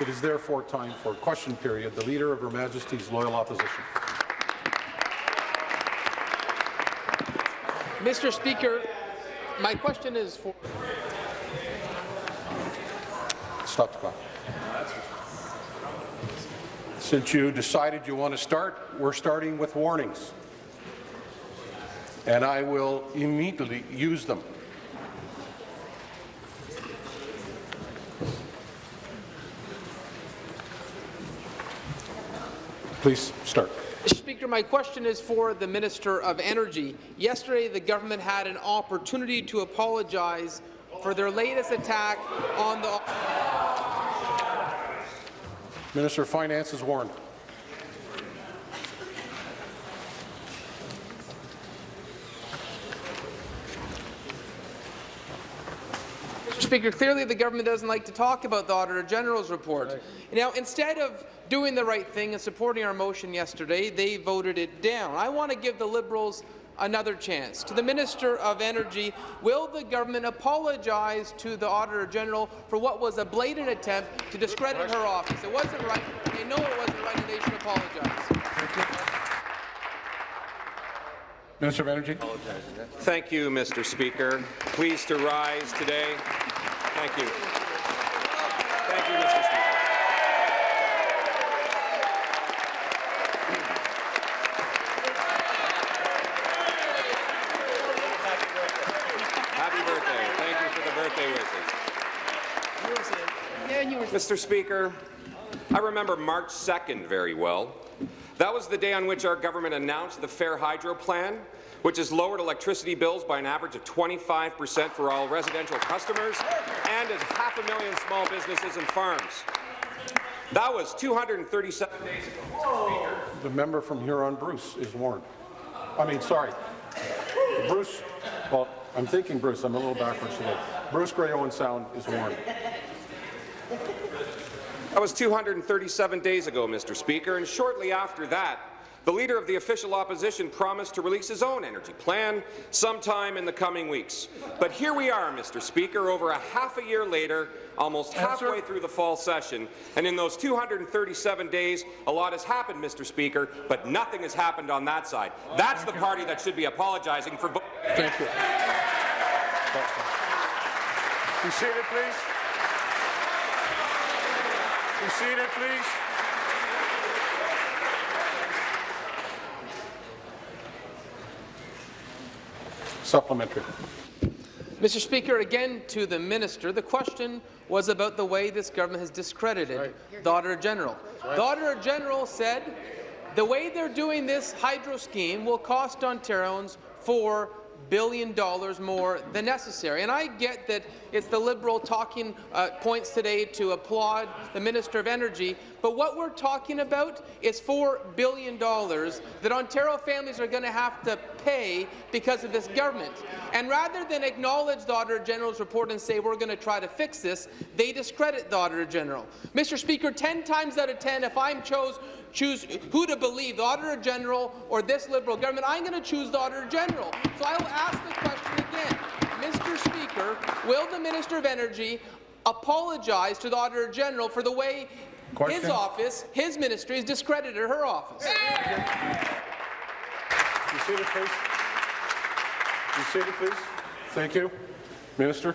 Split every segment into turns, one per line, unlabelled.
It is therefore time for question period. The Leader of Her Majesty's Loyal Opposition.
Mr. Speaker, my question is for...
Stop the clock. Since you decided you want to start, we're starting with warnings. And I will immediately use them. Please start.
Mr. Speaker, my question is for the Minister of Energy. Yesterday, the government had an opportunity to apologize for their latest attack on the...
Minister of Finance is warned.
Mr. Speaker, clearly the government doesn't like to talk about the Auditor General's report. Right. Now, instead of doing the right thing and supporting our motion yesterday, they voted it down. I want to give the Liberals another chance. To the Minister of Energy, will the government apologize to the Auditor General for what was a blatant attempt to discredit her office? It wasn't right. They know it wasn't right, and they should apologize.
Minister of Energy.
Thank you, Mr. Speaker. Pleased to rise today. Thank you. Thank you, Mr. Speaker. Happy birthday. Thank you for the birthday wishes. Mr. Speaker, I remember March 2nd very well. That was the day on which our government announced the Fair Hydro Plan, which has lowered electricity bills by an average of 25 per cent for all residential customers and as half a million small businesses and farms. That was 237 days ago,
The member from Huron, Bruce, is warned. I mean, sorry. Bruce, well, I'm thinking Bruce. I'm a little backwards today. Bruce Grey Owen Sound is warned.
That was 237 days ago, Mr. Speaker, and shortly after that, the Leader of the official opposition promised to release his own energy plan sometime in the coming weeks. But here we are, Mr. Speaker, over a half a year later, almost halfway through the fall session, and in those 237 days, a lot has happened, Mr. Speaker, but nothing has happened on that side. That's the party that should be apologizing for—
Thank you.
Be seated, please. Be seated, please.
Supplementary.
Mr. Speaker, again to the minister, the question was about the way this government has discredited right. the Auditor General. Right. The Auditor General said the way they're doing this hydro scheme will cost Ontarians four billion dollars more than necessary. And I get that it's the Liberal talking uh, points today to applaud the Minister of Energy, but what we're talking about is $4 billion that Ontario families are going to have to pay because of this government. And rather than acknowledge the Auditor General's report and say we're going to try to fix this, they discredit the Auditor General. Mr. Speaker, 10 times out of 10, if I'm chose choose who to believe, the Auditor General or this Liberal government, I'm going to choose the Auditor General. So I will ask the question again. Mr. Speaker, will the Minister of Energy apologize to the Auditor General for the way question. his office, his ministry, has discredited her office?
You seated, please. You seated, please. Thank you. Minister.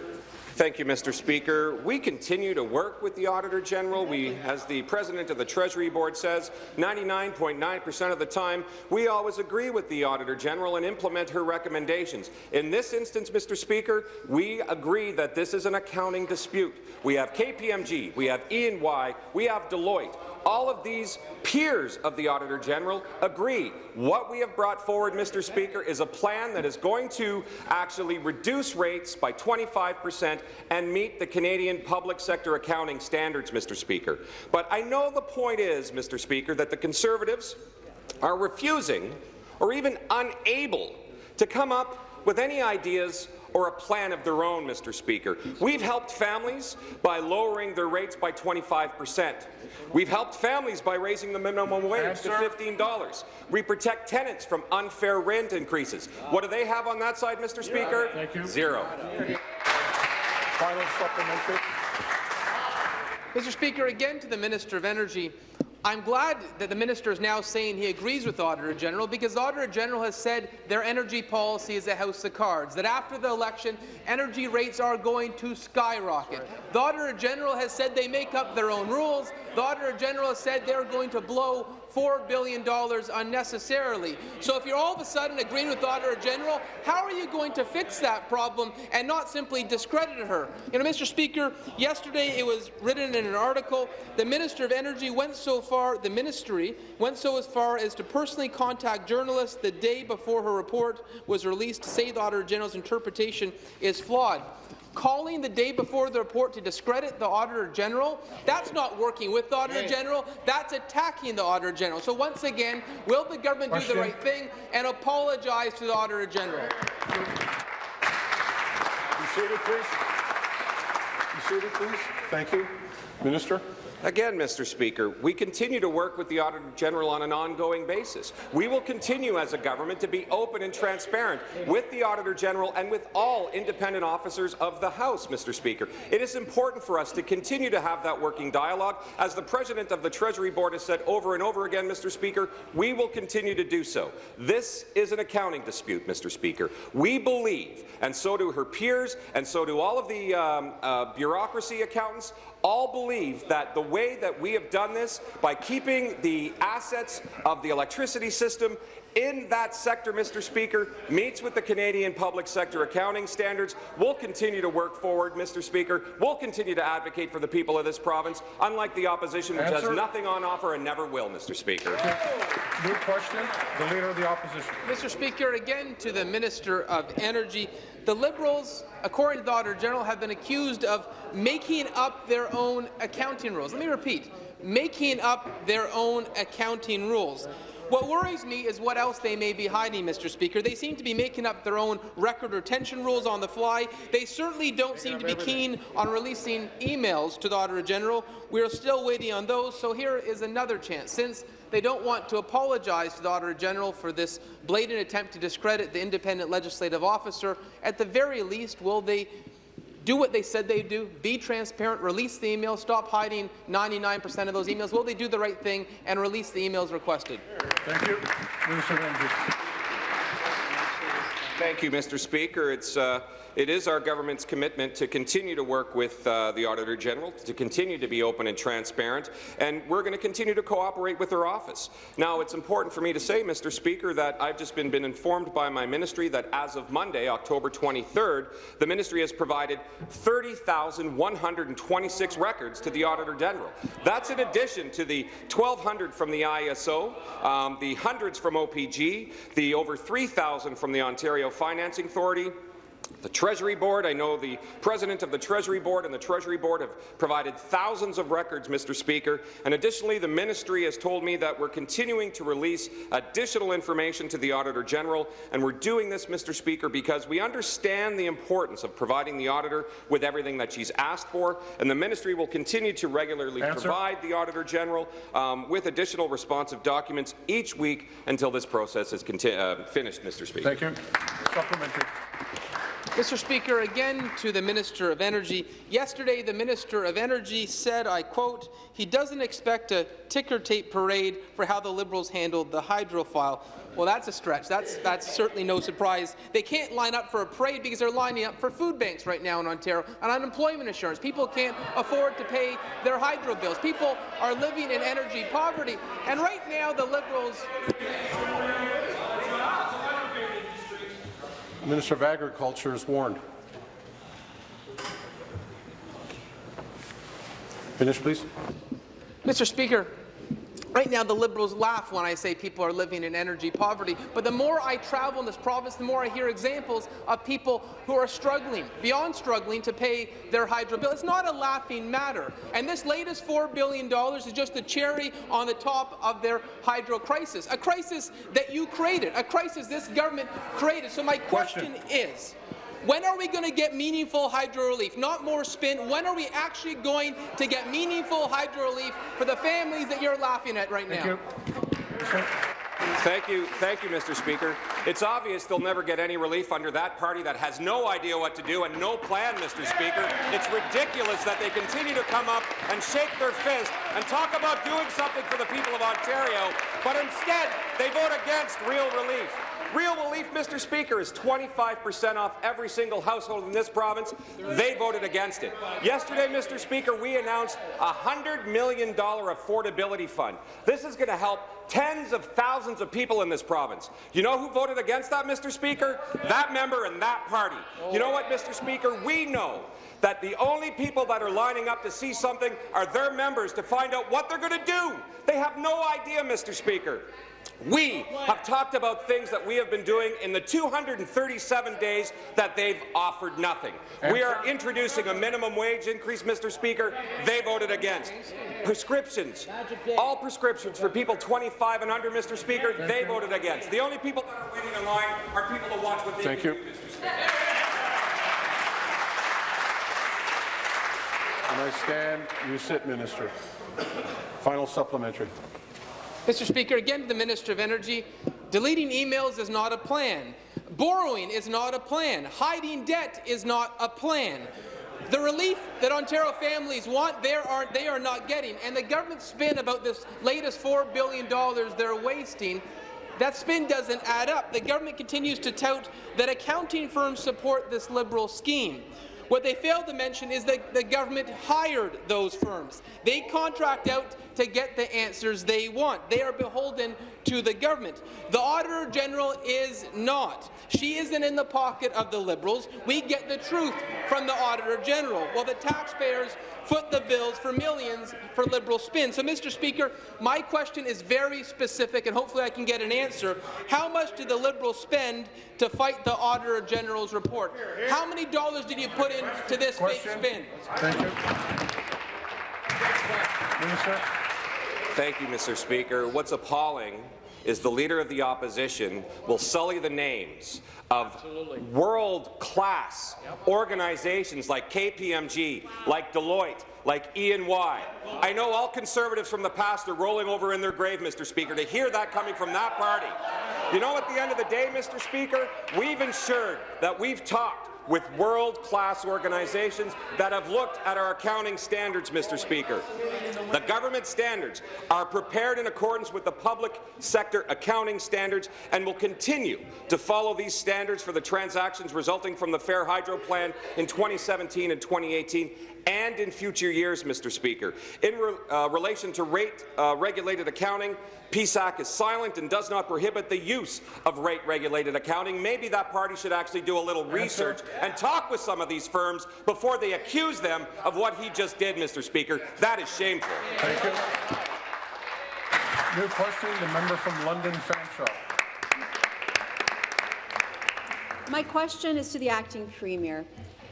Thank you, Mr. Speaker. We continue to work with the Auditor General. We, as the President of the Treasury Board says, 99.9 percent of the time, we always agree with the Auditor General and implement her recommendations. In this instance, Mr. Speaker, we agree that this is an accounting dispute. We have KPMG, we have E&Y, we have Deloitte all of these peers of the Auditor General agree. What we have brought forward, Mr. Speaker, is a plan that is going to actually reduce rates by 25 percent and meet the Canadian public sector accounting standards, Mr. Speaker. But I know the point is, Mr. Speaker, that the Conservatives are refusing or even unable to come up with any ideas or a plan of their own, Mr. Speaker. We've helped families by lowering their rates by 25 percent. We've helped families by raising the minimum wage to $15. We protect tenants from unfair rent increases. What do they have on that side, Mr. Speaker? Zero.
Final supplementary.
Mr. Speaker, again to the Minister of Energy, I'm glad that the minister is now saying he agrees with the Auditor General because the Auditor General has said their energy policy is a house of cards, that after the election, energy rates are going to skyrocket. The Auditor General has said they make up their own rules. The Auditor General has said they're going to blow $4 billion unnecessarily. So if you're all of a sudden agreeing with the Auditor General, how are you going to fix that problem and not simply discredit her? You know, Mr. Speaker, yesterday it was written in an article, the Minister of Energy went so far, the ministry went so as far as to personally contact journalists the day before her report was released to say the Auditor General's interpretation is flawed calling the day before the report to discredit the Auditor General, that's not working with the Auditor General, that's attacking the Auditor General. So once again, will the government do the right thing and apologize to the Auditor General?
Be seated, please. Be seated, please. Thank you. Minister?
Again, Mr. Speaker, we continue to work with the Auditor General on an ongoing basis. We will continue as a government to be open and transparent with the Auditor General and with all independent officers of the House, Mr. Speaker. It is important for us to continue to have that working dialogue. As the President of the Treasury Board has said over and over again, Mr. Speaker, we will continue to do so. This is an accounting dispute, Mr. Speaker. We believe, and so do her peers, and so do all of the um, uh, bureaucracy accountants, all believe that the way that we have done this, by keeping the assets of the electricity system in that sector, Mr. Speaker, meets with the Canadian public sector accounting standards. We'll continue to work forward, Mr. Speaker. We'll continue to advocate for the people of this province, unlike the opposition, which
Answer.
has nothing on offer and never will, Mr. Speaker.
New question. The Leader of the Opposition.
Mr. Speaker, again to the Minister of Energy. The Liberals, according to the Auditor General, have been accused of making up their own accounting rules. Let me repeat, making up their own accounting rules. What worries me is what else they may be hiding, Mr. Speaker. They seem to be making up their own record retention rules on the fly. They certainly don't seem to be keen on releasing emails to the Auditor General. We are still waiting on those, so here is another chance. Since they don't want to apologize to the Auditor General for this blatant attempt to discredit the independent legislative officer, at the very least, will they do what they said they'd do, be transparent, release the emails, stop hiding 99% of those emails? Will they do the right thing and release the emails requested?
Thank you. Minister of
Thank you, Mr. Speaker. It's, uh, it is our government's commitment to continue to work with uh, the Auditor General, to continue to be open and transparent, and we're going to continue to cooperate with her office. Now, it's important for me to say, Mr. Speaker, that I've just been, been informed by my ministry that as of Monday, October 23rd, the ministry has provided 30,126 records to the Auditor General. That's in addition to the 1,200 from the ISO, um, the hundreds from OPG, the over 3,000 from the Ontario Financing Authority, the Treasury Board, I know the President of the Treasury Board and the Treasury Board have provided thousands of records, Mr. Speaker, and additionally the Ministry has told me that we're continuing to release additional information to the Auditor General, and we're doing this, Mr. Speaker, because we understand the importance of providing the Auditor with everything that she's asked for, and the Ministry will continue to regularly
Answer.
provide the Auditor General um, with additional responsive documents each week until this process is uh, finished, Mr. Speaker.
Thank you. Supplementary.
Mr. Speaker, again to the Minister of Energy. Yesterday, the Minister of Energy said, I quote, he doesn't expect a ticker tape parade for how the Liberals handled the hydro file. Well, that's a stretch. That's, that's certainly no surprise. They can't line up for a parade because they're lining up for food banks right now in Ontario and unemployment insurance. People can't afford to pay their hydro bills. People are living in energy poverty. And right now, the Liberals
Minister of Agriculture is warned. Finish, please.
Mr. Speaker, right now the Liberals laugh when I say people are living in energy poverty, but the more I travel in this province, the more I hear examples of people who are struggling, beyond struggling, to pay their hydro bill. It's not a laughing matter, and this latest $4 billion is just a cherry on the top of their hydro crisis, a crisis that you created, a crisis this government created. So my question,
Question.
is, when are we going to get meaningful hydro relief? Not more spin. When are we actually going to get meaningful hydro relief for the families that you're laughing at right
Thank
now?
you.
Thank you, thank you, Mr. Speaker. It's obvious they'll never get any relief under that party that has no idea what to do and no plan, Mr. Speaker. It's ridiculous that they continue to come up and shake their fist and talk about doing something for the people of Ontario, but instead they vote against real relief. Real relief, Mr. Speaker, is 25% off every single household in this province. They voted against it. Yesterday, Mr. Speaker, we announced a $100 million affordability fund. This is going to help tens of thousands of people in this province. You know who voted against that, Mr. Speaker? That member and that party. You know what, Mr. Speaker? We know that the only people that are lining up to see something are their members to find out what they're going to do. They have no idea, Mr. Speaker. We have talked about things that we have been doing in the 237 days that they've offered nothing. We are introducing a minimum wage increase, Mr. Speaker. They voted against. Prescriptions, all prescriptions for people 25 and under, Mr. Speaker, they voted against. The only people that are waiting in line are people to watch what they
Thank
can
you.
do, Mr. Speaker.
When I stand, you sit, Minister. Final supplementary.
Mr. Speaker, again to the Minister of Energy, deleting emails is not a plan. Borrowing is not a plan. Hiding debt is not a plan. The relief that Ontario families want, they are, not getting. And the government spin about this latest $4 billion they're wasting that spin doesn't add up. The government continues to tout that accounting firms support this Liberal scheme. What they failed to mention is that the government hired those firms. They contract out to get the answers they want. They are beholden to the government. The Auditor General is not. She isn't in the pocket of the Liberals. We get the truth from the Auditor General, while the taxpayers foot the bills for millions for Liberal spin. So, Mr. Speaker, my question is very specific, and hopefully I can get an answer. How much did the Liberals spend to fight the Auditor General's report? How many dollars did you put into this fake
Question.
spin?
Thank you. Minister.
Thank you, Mr. Speaker. What's appalling is the Leader of the Opposition will sully the names of world-class organizations like KPMG, like Deloitte, like E&Y. I know all Conservatives from the past are rolling over in their grave, Mr. Speaker, to hear that coming from that party. You know, at the end of the day, Mr. Speaker, we've ensured that we've talked with world-class organizations that have looked at our accounting standards, Mr. Speaker. The government standards are prepared in accordance with the public sector accounting standards and will continue to follow these standards for the transactions resulting from the Fair Hydro Plan in 2017 and 2018 and in future years, Mr. Speaker. In re uh, relation to rate-regulated accounting, PSAB is silent and does not prohibit the use of rate-regulated accounting. Maybe that party should actually do a little research and talk with some of these firms before they accuse them of what he just did, Mr. Speaker. That is shameful.
Thank you. New question, the member from London Fanshawe.
My question is to the acting premier.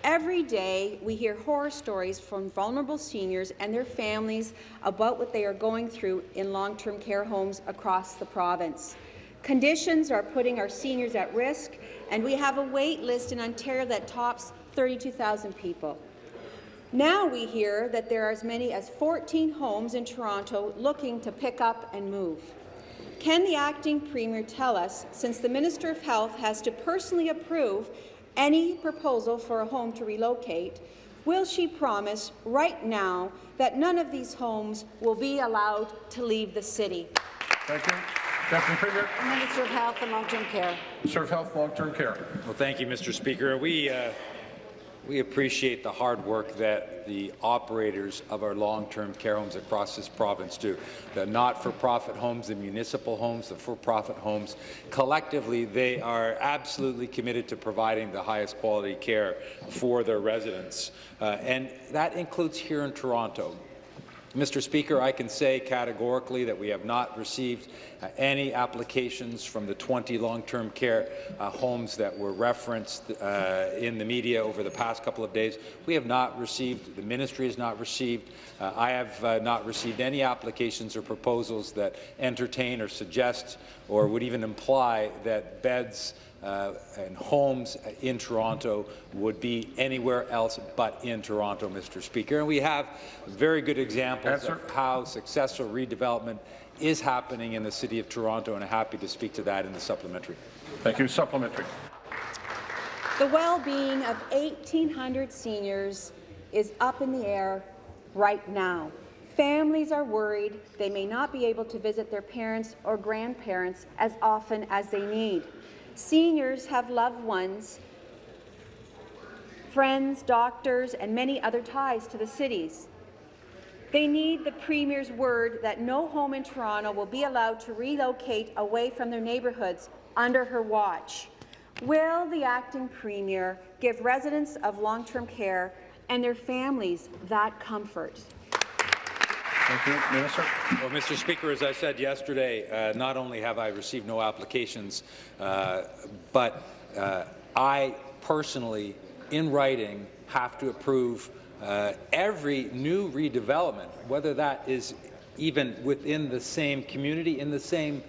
Every day, we hear horror stories from vulnerable seniors and their families about what they are going through in long-term care homes across the province. Conditions are putting our seniors at risk, and we have a wait list in Ontario that tops 32,000 people. Now we hear that there are as many as 14 homes in Toronto looking to pick up and move. Can the acting premier tell us, since the Minister of Health has to personally approve any proposal for a home to relocate, will she promise right now that none of these homes will be allowed to leave the city?
Thank you. Deputy Premier.
Minister of Health and Long-Term Care.
Serve Health, Long-Term Care.
Well, thank you, Mr. Speaker. We, uh, we appreciate the hard work that the operators of our long-term care homes across this province do. The not-for-profit homes, the municipal homes, the for-profit homes, collectively, they are absolutely committed to providing the highest quality care for their residents. Uh, and that includes here in Toronto. Mr. Speaker, I can say categorically that we have not received uh, any applications from the 20 long-term care uh, homes that were referenced uh, in the media over the past couple of days. We have not received, the ministry has not received, uh, I have uh, not received any applications or proposals that entertain or suggest or would even imply that beds uh, and homes in Toronto would be anywhere else but in Toronto, Mr. Speaker. And we have very good examples
Answer.
of how successful redevelopment is happening in the City of Toronto, and I'm happy to speak to that in the supplementary.
Thank you. Supplementary.
The well-being of 1,800 seniors is up in the air right now. Families are worried they may not be able to visit their parents or grandparents as often as they need. Seniors have loved ones, friends, doctors, and many other ties to the cities. They need the Premier's word that no home in Toronto will be allowed to relocate away from their neighbourhoods under her watch. Will the acting Premier give residents of long-term care and their families that comfort?
Thank you. Minister.
Well, Mr. Speaker, as I said yesterday, uh, not only have I received no applications, uh, but uh, I personally, in writing, have to approve uh, every new redevelopment, whether that is even within the same community, in the same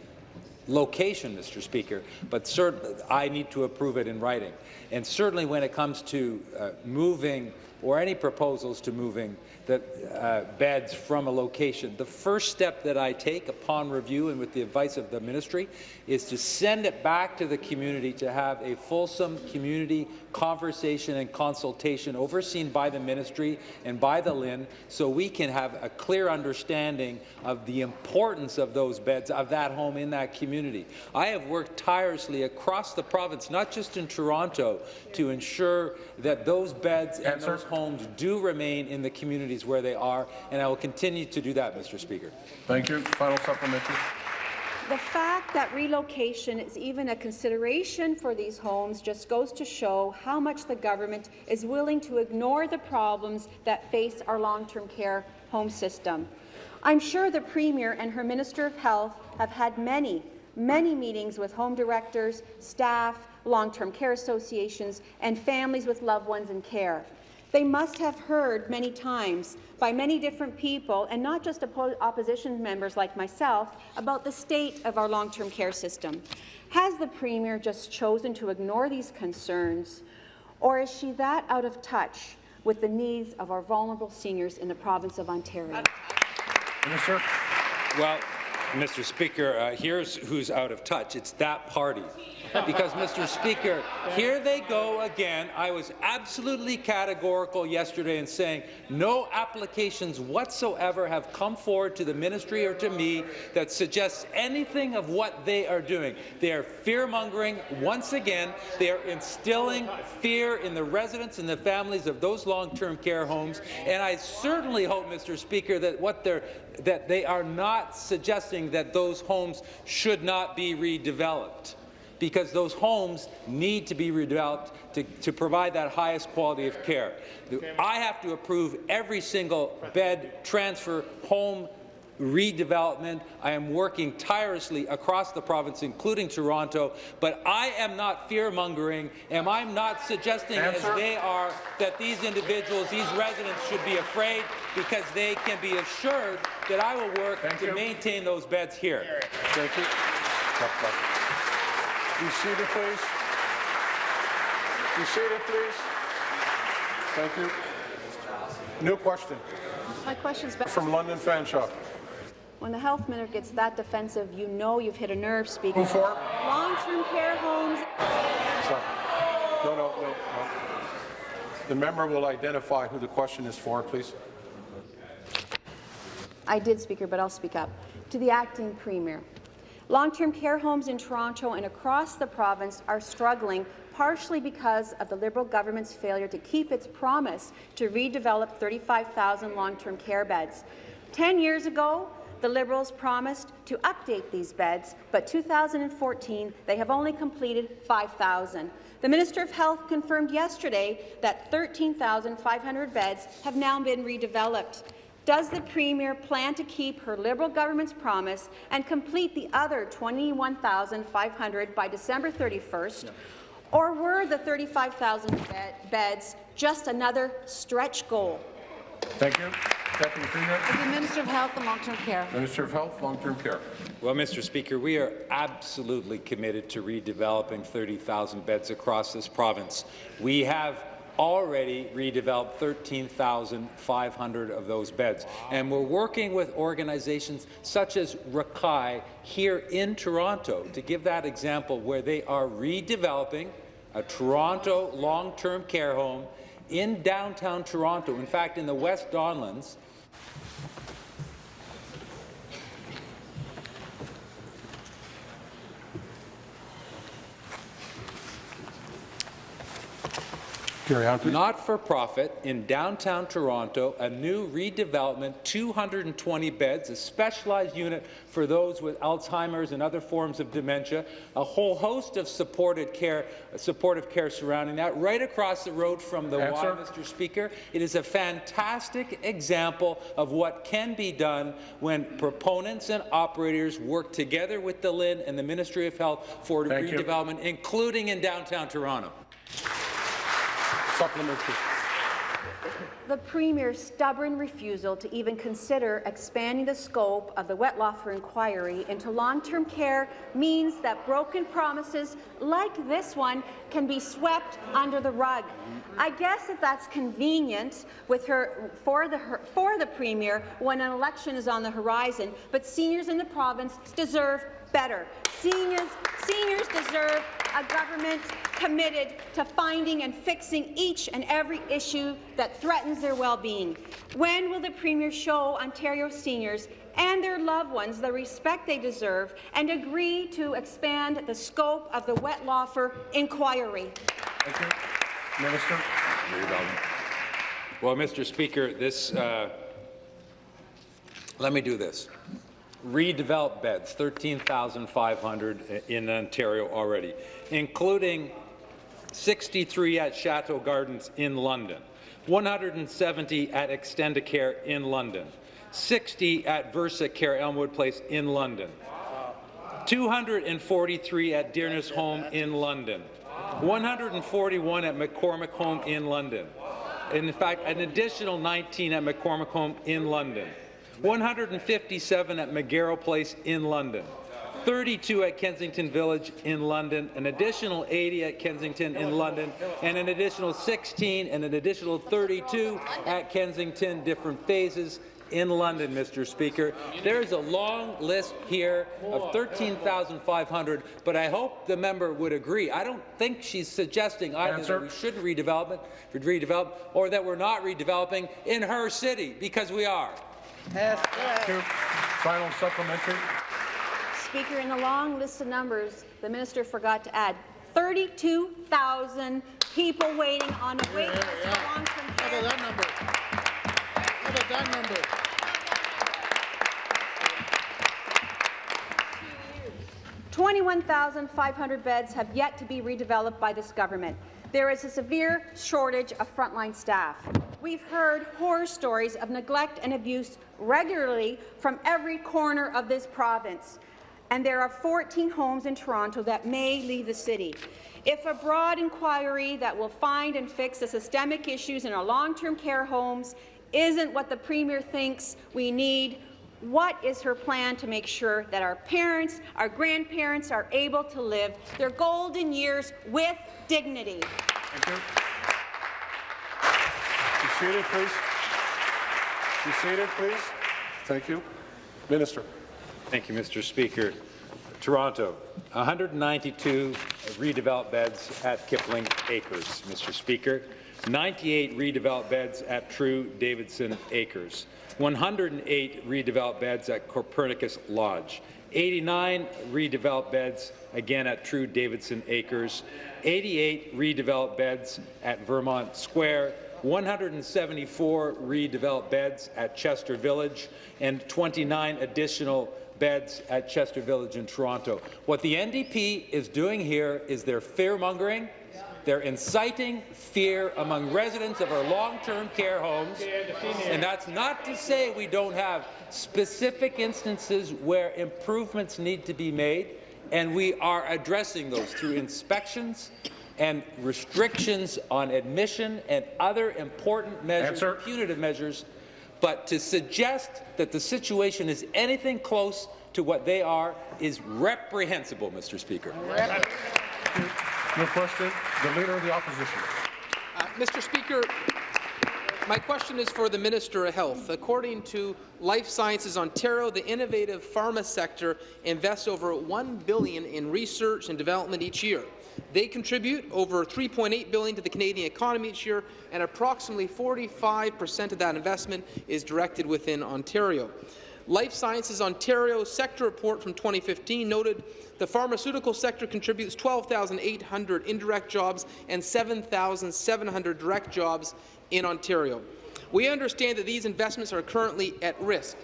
location, Mr. Speaker, but certainly I need to approve it in writing. And certainly when it comes to uh, moving or any proposals to moving the uh, beds from a location, the first step that I take upon review and with the advice of the ministry is to send it back to the community to have a fulsome community conversation and consultation overseen by the ministry and by the LHIN so we can have a clear understanding of the importance of those beds, of that home in that community. I have worked tirelessly across the province, not just in Toronto, to ensure that those beds and those homes do remain in the communities where they are, and I will continue to do that, Mr. Speaker.
Thank you. Final supplementary.
The fact that relocation is even a consideration for these homes just goes to show how much the government is willing to ignore the problems that face our long-term care home system. I'm sure the Premier and her Minister of Health have had many, many meetings with home directors, staff, long-term care associations, and families with loved ones in care. They must have heard many times by many different people, and not just oppo opposition members like myself, about the state of our long-term care system. Has the Premier just chosen to ignore these concerns, or is she that out of touch with the needs of our vulnerable seniors in the province of Ontario?
Minister.
Well, Mr. Speaker, uh, here's who's out of touch. It's that party. Because, Mr. Speaker, here they go again. I was absolutely categorical yesterday in saying no applications whatsoever have come forward to the ministry or to me that suggests anything of what they are doing. They are fear-mongering once again. They are instilling fear in the residents and the families of those long-term care homes. And I certainly hope, Mr. Speaker, that what they're that they are not suggesting that those homes should not be redeveloped because those homes need to be redeveloped to, to provide that highest quality of care. I have to approve every single bed transfer home redevelopment. I am working tirelessly across the province, including Toronto, but I am not fear-mongering, and I'm not suggesting,
Answer.
as they are, that these individuals, these residents should be afraid because they can be assured that I will work
Thank
to
you.
maintain those beds here.
Thank you. Be seated, please. Be seated, please.
Thank you. New question
My question's back.
from London Fanshawe.
When the health minister gets that defensive, you know you've hit a nerve, Speaker.
Move forward.
Long-term care homes
Sorry. No, no, no, no. The member will identify who the question is for, please.
I did, Speaker, but I'll speak up. To the acting Premier. Long-term care homes in Toronto and across the province are struggling partially because of the Liberal government's failure to keep its promise to redevelop 35,000 long-term care beds. Ten years ago, the Liberals promised to update these beds, but 2014 they have only completed 5,000. The Minister of Health confirmed yesterday that 13,500 beds have now been redeveloped. Does the Premier plan to keep her Liberal government's promise and complete the other 21,500 by December 31st? Or were the 35,000 bed- beds just another stretch goal?
Thank you.
Deputy Premier.
The Minister of Health and Long-Term Care.
Minister of Health, Long-Term Care.
Well, Mr. Speaker, we are absolutely committed to redeveloping 30,000 beds across this province. We have already redeveloped 13,500 of those beds. And we're working with organizations such as Rekai here in Toronto to give that example where they are redeveloping a Toronto long-term care home in downtown Toronto. In fact, in the West Don Lands,
Carry on, please.
Not-for-profit in downtown Toronto, a new redevelopment, 220 beds, a specialized unit for those with Alzheimer's and other forms of dementia, a whole host of supported care, supportive care surrounding that, right across the road from the Y,
Answer.
Mr. Speaker. It is a fantastic example of what can be done when proponents and operators work together with the LHIN and the Ministry of Health for
Thank you.
redevelopment, including in downtown Toronto.
Supplementary.
The Premier's stubborn refusal to even consider expanding the scope of the Wettlaufer inquiry into long-term care means that broken promises like this one can be swept under the rug. I guess if that's convenient with her for the her, for the Premier when an election is on the horizon, but seniors in the province deserve better. Seniors, seniors deserve a government committed to finding and fixing each and every issue that threatens their well-being. When will the Premier show Ontario seniors and their loved ones the respect they deserve and agree to expand the scope of the Wettlaufer inquiry?
Thank you. Minister.
Well, Mr. Speaker, this, uh, let me do this. Redevelop beds, 13,500 in Ontario already, including 63 at Chateau Gardens in London, 170 at Extendicare in London, 60 at Versa Care Elmwood Place in London, 243 at Dearness Home in London, 141 at McCormick Home in London, and in fact, an additional 19 at McCormick Home in London, 157 at McGarrell Place in London, 32 at Kensington Village in London, an additional 80 at Kensington in London, and an additional 16 and an additional 32 at Kensington, different phases in London, Mr. Speaker. There's a long list here of 13,500, but I hope the member would agree. I don't think she's suggesting either
Answer.
that we shouldn't redevelop it, redevelop, or that we're not redeveloping in her city, because we are.
Thank you. Final supplementary.
Speaker, in the long list of numbers, the minister forgot to add 32,000 people waiting on a wait list for long-term care.
that number? How about that number?
21,500 beds have yet to be redeveloped by this government. There is a severe shortage of frontline staff. We've heard horror stories of neglect and abuse regularly from every corner of this province, and there are 14 homes in Toronto that may leave the city. If a broad inquiry that will find and fix the systemic issues in our long-term care homes isn't what the Premier thinks we need, what is her plan to make sure that our parents, our grandparents are able to live their golden years with dignity?
Seated, please. Be seated, please. Thank you. Minister.
Thank you, Mr. Speaker. Toronto, 192 redeveloped beds at Kipling Acres, Mr. Speaker. 98 redeveloped beds at True Davidson Acres. 108 redeveloped beds at Copernicus Lodge. 89 redeveloped beds, again at True Davidson Acres. 88 redeveloped beds at Vermont Square. 174 redeveloped beds at Chester Village, and 29 additional beds at Chester Village in Toronto. What the NDP is doing here is they're fear-mongering, they're inciting fear among residents of our long-term care homes, and that's not to say we don't have specific instances where improvements need to be made, and we are addressing those through inspections and restrictions on admission and other important measures,
Answer.
punitive measures. But to suggest that the situation is anything close to what they are is reprehensible, Mr. Speaker.
New question, the Leader of the Opposition.
Uh, Mr. Speaker, my question is for the Minister of Health. According to Life Sciences Ontario, the innovative pharma sector invests over 1 billion in research and development each year. They contribute over 3.8 billion to the Canadian economy each year, and approximately 45 per cent of that investment is directed within Ontario. Life Sciences Ontario sector report from 2015 noted the pharmaceutical sector contributes 12,800 indirect jobs and 7,700 direct jobs in Ontario. We understand that these investments are currently at risk.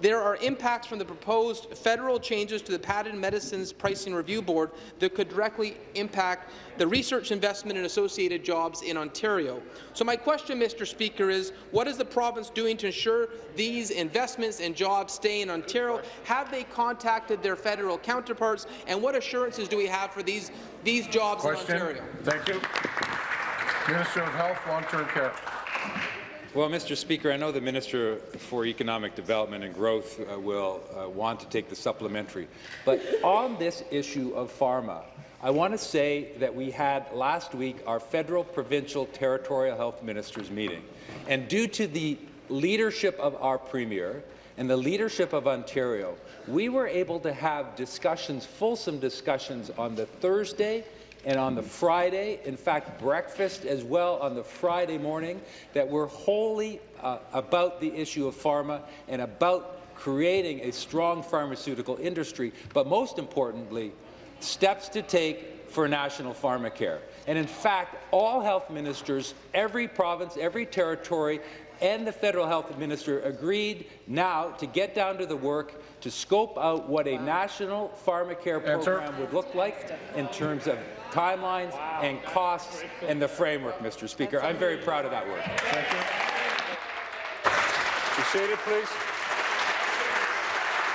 There are impacts from the proposed federal changes to the Patent Medicines Pricing Review Board that could directly impact the research investment and associated jobs in Ontario. So my question, Mr. Speaker, is what is the province doing to ensure these investments and jobs stay in Ontario? Have they contacted their federal counterparts? And what assurances do we have for these, these jobs
Question.
in Ontario?
Thank you. Minister of Health, Long-Term Care.
Well, Mr. Speaker, I know the Minister for Economic Development and Growth uh, will uh, want to take the supplementary. But on this issue of pharma, I want to say that we had last week our federal, provincial, territorial health ministers meeting. And due to the leadership of our Premier and the leadership of Ontario, we were able to have discussions, fulsome discussions on the Thursday and on the Friday, in fact, breakfast as well on the Friday morning, that were wholly uh, about the issue of pharma and about creating a strong pharmaceutical industry, but most importantly, steps to take for national pharmacare. And in fact, all health ministers, every province, every territory, and the federal health minister agreed now to get down to the work to scope out what a national pharmacare
Answer.
program would look like in terms of timelines and costs and the framework, Mr. Speaker. I'm very proud of that work.
Thank you. Be seated, please.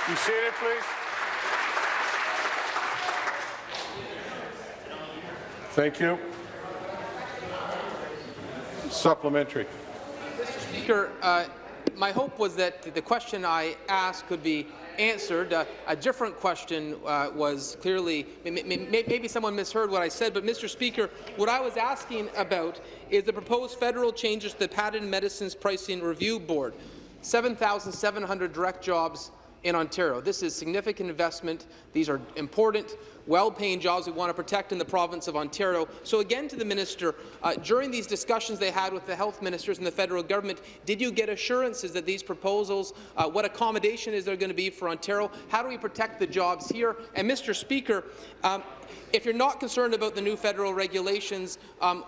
Be seated, please. Thank you. Supplementary.
Speaker, uh, my hope was that the question I asked could be answered. Uh, a different question uh, was clearly, maybe someone misheard what I said, but Mr. Speaker, what I was asking about is the proposed federal changes to the Patent Medicines Pricing Review Board. 7,700 direct jobs in Ontario. This is significant investment. These are important, well-paying jobs we want to protect in the province of Ontario. So again to the minister, uh, during these discussions they had with the health ministers and the federal government, did you get assurances that these proposals, uh, what accommodation is there going to be for Ontario? How do we protect the jobs here? And Mr. Speaker, um, if you're not concerned about the new federal regulations, um,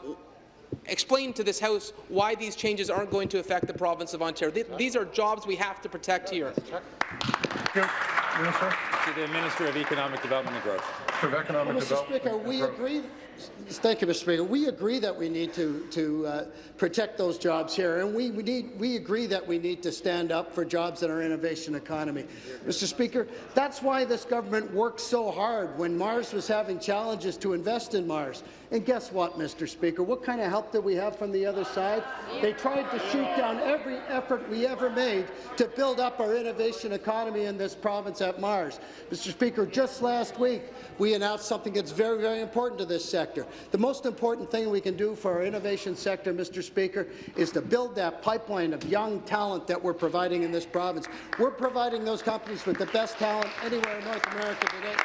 explain to this House why these changes aren't going to affect the province of Ontario. Th these are jobs we have to protect here.
Thank you. Minister
To the Minister of Economic Development and Growth.
of Economic
Mr.
Development.
Speaker, we agree. Thank you, Mr. Speaker. We agree that we need to to uh, protect those jobs here, and we, we need we agree that we need to stand up for jobs in our innovation economy. Mr. Speaker, that's why this government worked so hard when Mars was having challenges to invest in Mars. And guess what, Mr. Speaker? What kind of help did we have from the other side? They tried to shoot down every effort we ever made to build up our innovation economy in this province at Mars. Mr. Speaker, just last week, we announced something that's very, very important to this sector. The most important thing we can do for our innovation sector, Mr. Speaker, is to build that pipeline of young talent that we're providing in this province. We're providing those companies with the best talent anywhere in North America today.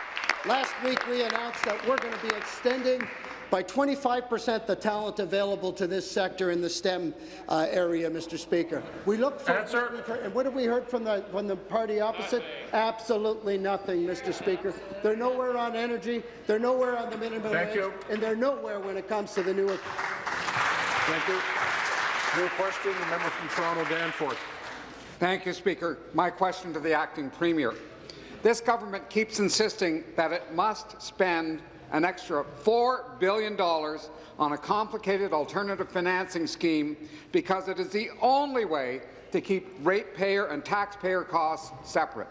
Last week, we announced that we're going to be extending by 25 percent the talent available to this sector in the STEM uh, area, Mr. Speaker. We look for
Answer.
and what have we heard from the from the party opposite? Absolutely nothing, Mr. Speaker. They're nowhere on energy. They're nowhere on the minimum
Thank
wage,
you.
and they're nowhere when it comes to the new.
Thank you. New question, the member from Toronto, Danforth.
Thank you, Speaker. My question to the acting premier. This government keeps insisting that it must spend an extra $4 billion on a complicated alternative financing scheme because it is the only way to keep ratepayer and taxpayer costs separate.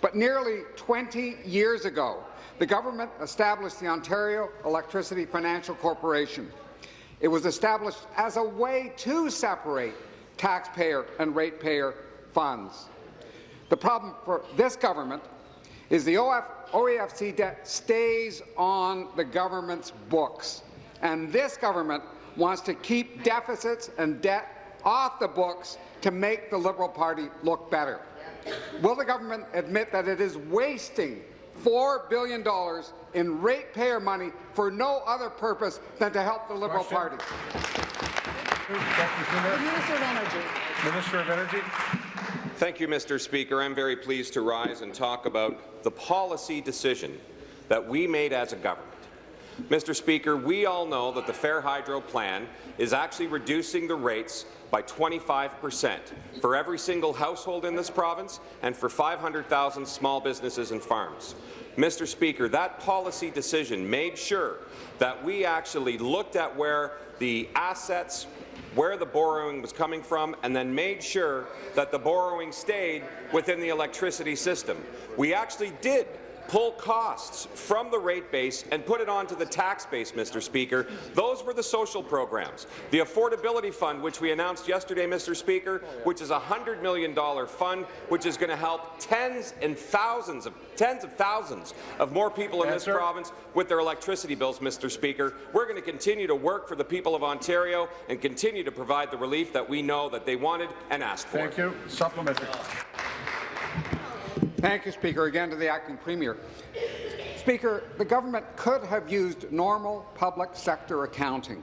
But nearly 20 years ago, the government established the Ontario Electricity Financial Corporation. It was established as a way to separate taxpayer and ratepayer funds. The problem for this government is the OF, OEFC debt stays on the government's books, and this government wants to keep deficits and debt off the books to make the Liberal Party look better. Will the government admit that it is wasting $4 billion in ratepayer money for no other purpose than to help the Liberal
Question.
Party?
Minister of Energy.
Minister of Energy.
Thank you, Mr. Speaker. I'm very pleased to rise and talk about the policy decision that we made as a government. Mr. Speaker, we all know that the Fair Hydro plan is actually reducing the rates by 25 percent for every single household in this province and for 500,000 small businesses and farms. Mr. Speaker, that policy decision made sure that we actually looked at where the assets where the borrowing was coming from, and then made sure that the borrowing stayed within the electricity system. We actually did pull costs from the rate base and put it onto the tax base, Mr. Speaker. Those were the social programs. The Affordability Fund, which we announced yesterday, Mr. Speaker, which is a $100 million fund, which is going to help tens and thousands of tens of thousands of more people in this
Answer.
province with their electricity bills, Mr. Speaker. We're going to continue to work for the people of Ontario and continue to provide the relief that we know that they wanted and asked for.
Thank you. Supplementary.
Thank you, Speaker. Again to the acting premier. Speaker, the government could have used normal public sector accounting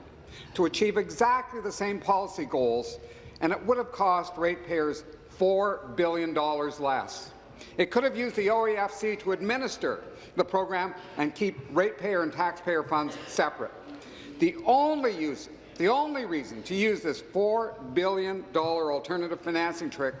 to achieve exactly the same policy goals, and it would have cost ratepayers $4 billion less. It could have used the OEFC to administer the program and keep ratepayer and taxpayer funds separate. The only use, the only reason to use this $4 billion alternative financing trick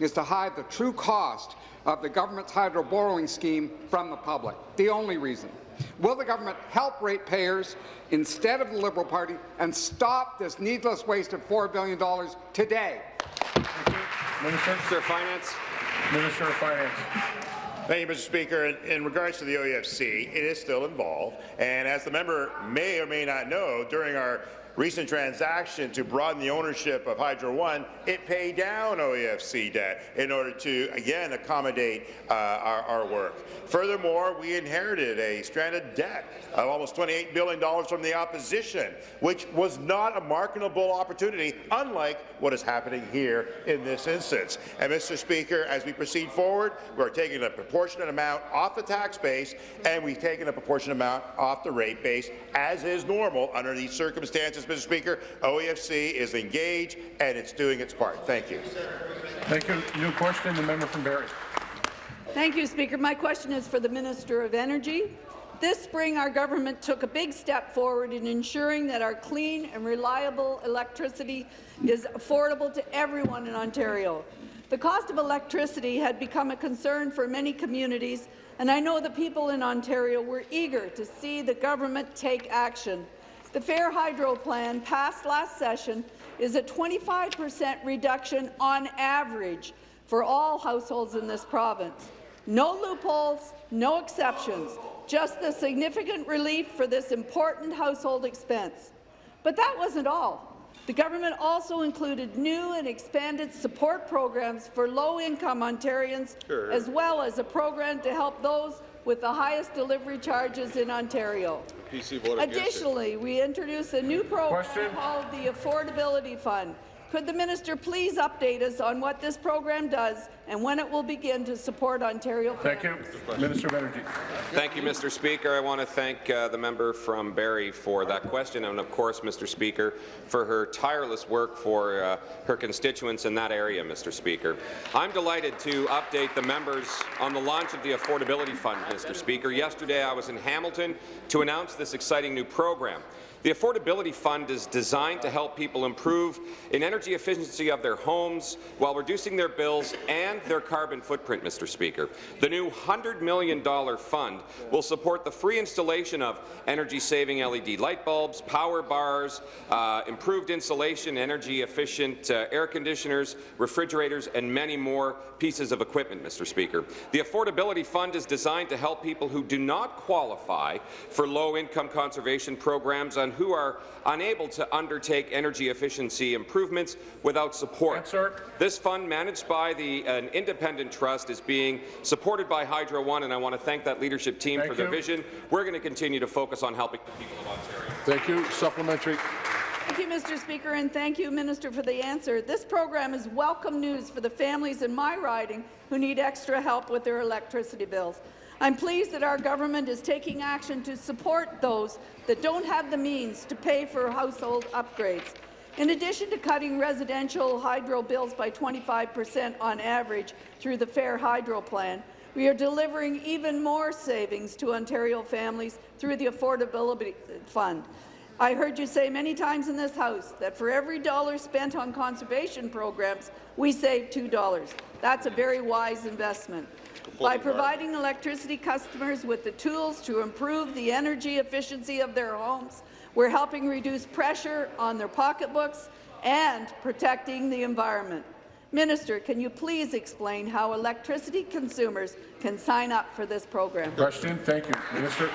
is to hide the true cost of the government's hydro borrowing scheme from the public. The only reason. Will the government help ratepayers instead of the Liberal Party and stop this needless waste of $4 billion today?
Minister.
Minister of Finance.
Minister of Finance.
Thank you, Mr. Speaker. In, in regards to the OEFC, it is still involved, and as the member may or may not know, during our recent transaction to broaden the ownership of Hydro One, it paid down OEFC debt in order to, again, accommodate uh, our, our work. Furthermore, we inherited a stranded debt of almost $28 billion from the opposition, which was not a marketable opportunity, unlike what is happening here in this instance. And, Mr. Speaker, as we proceed forward, we're taking a proportionate amount off the tax base, and we've taken a proportionate amount off the rate base, as is normal under these circumstances, Mr. Speaker. OEFC is engaged, and it's doing its part. Thank you.
Thank you. New question, the member from Barrie.
Thank you, Speaker. My question is for the Minister of Energy. This spring, our government took a big step forward in ensuring that our clean and reliable electricity is affordable to everyone in Ontario. The cost of electricity had become a concern for many communities, and I know the people in Ontario were eager to see the government take action. The Fair Hydro Plan, passed last session, is a 25 per cent reduction on average for all households in this province. No loopholes, no exceptions, just the significant relief for this important household expense. But that wasn't all. The government also included new and expanded support programs for low-income Ontarians, as well as a program to help those with the highest delivery charges in Ontario. Additionally, we introduced a new program
Question.
called the Affordability Fund. Could the minister please update us on what this program does and when it will begin to support Ontario
Thank you. Minister of Energy.
Thank you, Mr. Speaker. I want to thank uh, the member from Barrie for that question, and of course, Mr. Speaker, for her tireless work for uh, her constituents in that area, Mr. Speaker. I'm delighted to update the members on the launch of the Affordability Fund, Mr. Speaker. Yesterday, I was in Hamilton to announce this exciting new program. The Affordability Fund is designed to help people improve in energy efficiency of their homes while reducing their bills and their carbon footprint, Mr. Speaker. The new $100 million fund will support the free installation of energy-saving LED light bulbs, power bars, uh, improved insulation, energy-efficient uh, air conditioners, refrigerators, and many more pieces of equipment, Mr. Speaker. The Affordability Fund is designed to help people who do not qualify for low-income conservation programs on who are unable to undertake energy efficiency improvements without support.
Answer.
This fund, managed by the, an independent trust, is being supported by Hydro One, and I want to thank that leadership team
Thank
for their
you.
vision. We're going to continue to focus on helping the people of Ontario.
Thank you. Supplementary.
Thank you, Mr. Speaker, and thank you, Minister, for the answer. This program is welcome news for the families in my riding who need extra help with their electricity bills. I'm pleased that our government is taking action to support those that don't have the means to pay for household upgrades. In addition to cutting residential hydro bills by 25 per cent on average through the Fair Hydro Plan, we are delivering even more savings to Ontario families through the Affordability Fund. I heard you say many times in this House that for every dollar spent on conservation programs, we save $2. That's a very wise investment. By providing electricity customers with the tools to improve the energy efficiency of their homes, we're helping reduce pressure on their pocketbooks and protecting the environment. Minister, can you please explain how electricity consumers can sign up for this program?
Question. Thank you. Minister.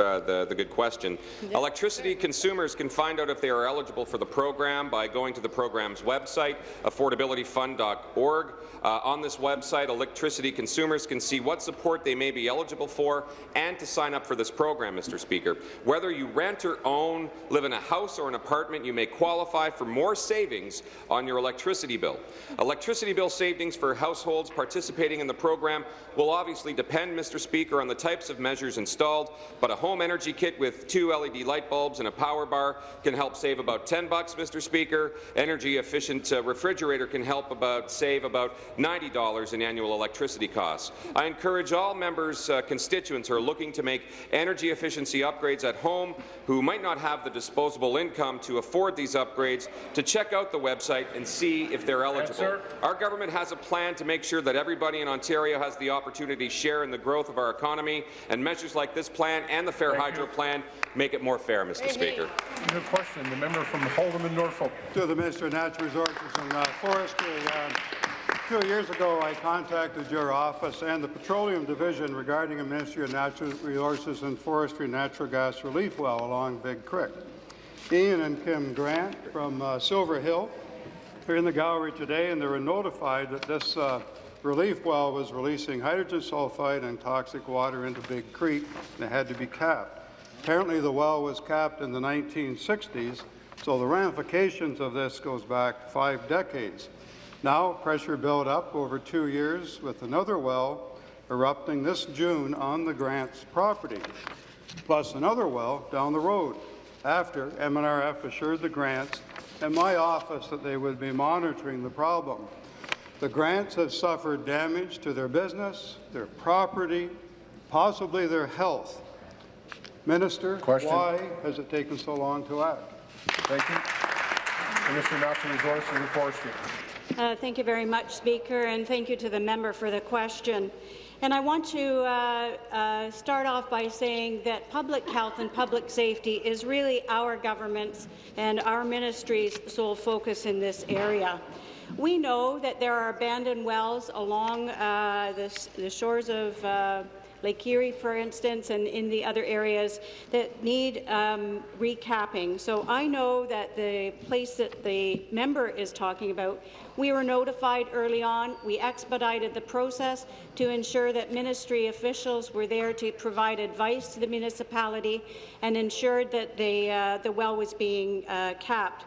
Uh, the, the good question. Electricity consumers can find out if they are eligible for the program by going to the program's website, affordabilityfund.org. Uh, on this website, electricity consumers can see what support they may be eligible for and to sign up for this program, Mr. Speaker. Whether you rent or own, live in a house or an apartment, you may qualify for more savings on your electricity bill. Electricity bill savings for households participating in the program will obviously depend, Mr. Speaker, on the types of measures installed, but a home energy kit with two LED light bulbs and a power bar can help save about 10 bucks, Mr. Speaker. Energy efficient uh, refrigerator can help about save about $90 in annual electricity costs. I encourage all members' uh, constituents who are looking to make energy efficiency upgrades at home who might not have the disposable income to afford these upgrades to check out the website and see if they're eligible. Our government has a plan to make sure that everybody in Ontario has the opportunity to share in the growth of our economy, and measures like this plan and the Fair
Thank
Hydro
you.
Plan make it more fair, Mr. Speaker.
New question. The member from Haldimand Norfolk.
To the Minister of Natural Resources and uh, Forestry. Um, two years ago, I contacted your office and the Petroleum Division regarding a Ministry of Natural Resources and Forestry natural gas relief well along Big Creek. Ian and Kim Grant from uh, Silver Hill are in the gallery today, and they were notified that this uh, relief well was releasing hydrogen sulfide and toxic water into Big Creek, and it had to be capped. Apparently, the well was capped in the 1960s, so the ramifications of this goes back five decades. Now, pressure built up over two years with another well erupting this June on the Grants property, plus another well down the road, after MNRF assured the Grants and my office that they would be monitoring the problem. The Grants have suffered damage to their business, their property, possibly their health. Minister,
Question.
why has it taken so long to act?
Thank you. Minister of Natural Resources and Forestry.
Uh, thank you very much, Speaker, and thank you to the member for the question. And I want to uh, uh, start off by saying that public health and public safety is really our government's and our ministry's sole focus in this area. We know that there are abandoned wells along uh, the, the shores of uh, Lake Erie, for instance, and in the other areas that need um, recapping. So I know that the place that the member is talking about, we were notified early on. We expedited the process to ensure that ministry officials were there to provide advice to the municipality and ensured that the, uh, the well was being uh, capped.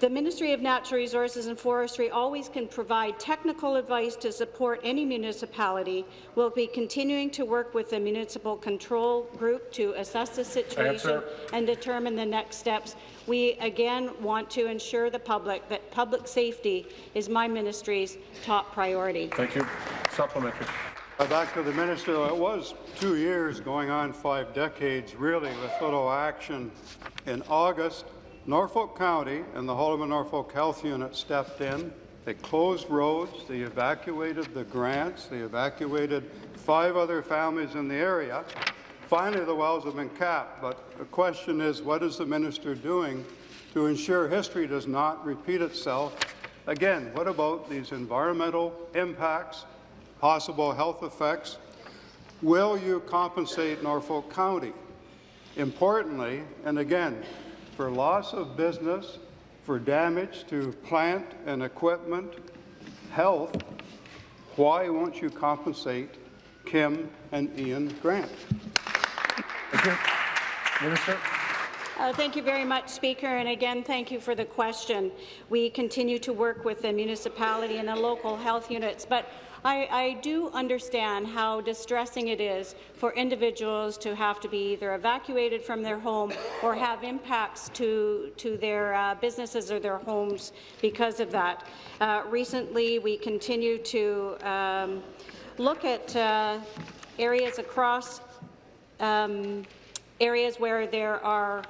The Ministry of Natural Resources and Forestry always can provide technical advice to support any municipality. We'll be continuing to work with the Municipal Control Group to assess the situation
Answer.
and determine the next steps. We again want to ensure the public that public safety is my ministry's top priority.
Thank you. Supplementary.
Uh, Back to the minister, it was two years going on five decades, really, with little action. In August, Norfolk County and the Haldimand Norfolk Health Unit stepped in. They closed roads, they evacuated the grants, they evacuated five other families in the area. Finally, the wells have been capped, but the question is, what is the minister doing to ensure history does not repeat itself? Again, what about these environmental impacts, possible health effects. will you compensate Norfolk County? Importantly, and again, for loss of business, for damage to plant and equipment, health, why won't you compensate Kim and Ian Grant?
Thank you. Minister.
Uh, thank you very much, Speaker, and again, thank you for the question. We continue to work with the municipality and the local health units, but I, I, do understand how distressing it is for individuals to have to be either evacuated from their home or have impacts to, to their uh, businesses or their homes because of that. Uh, recently, we continue to um, look at uh, areas across um, areas where there are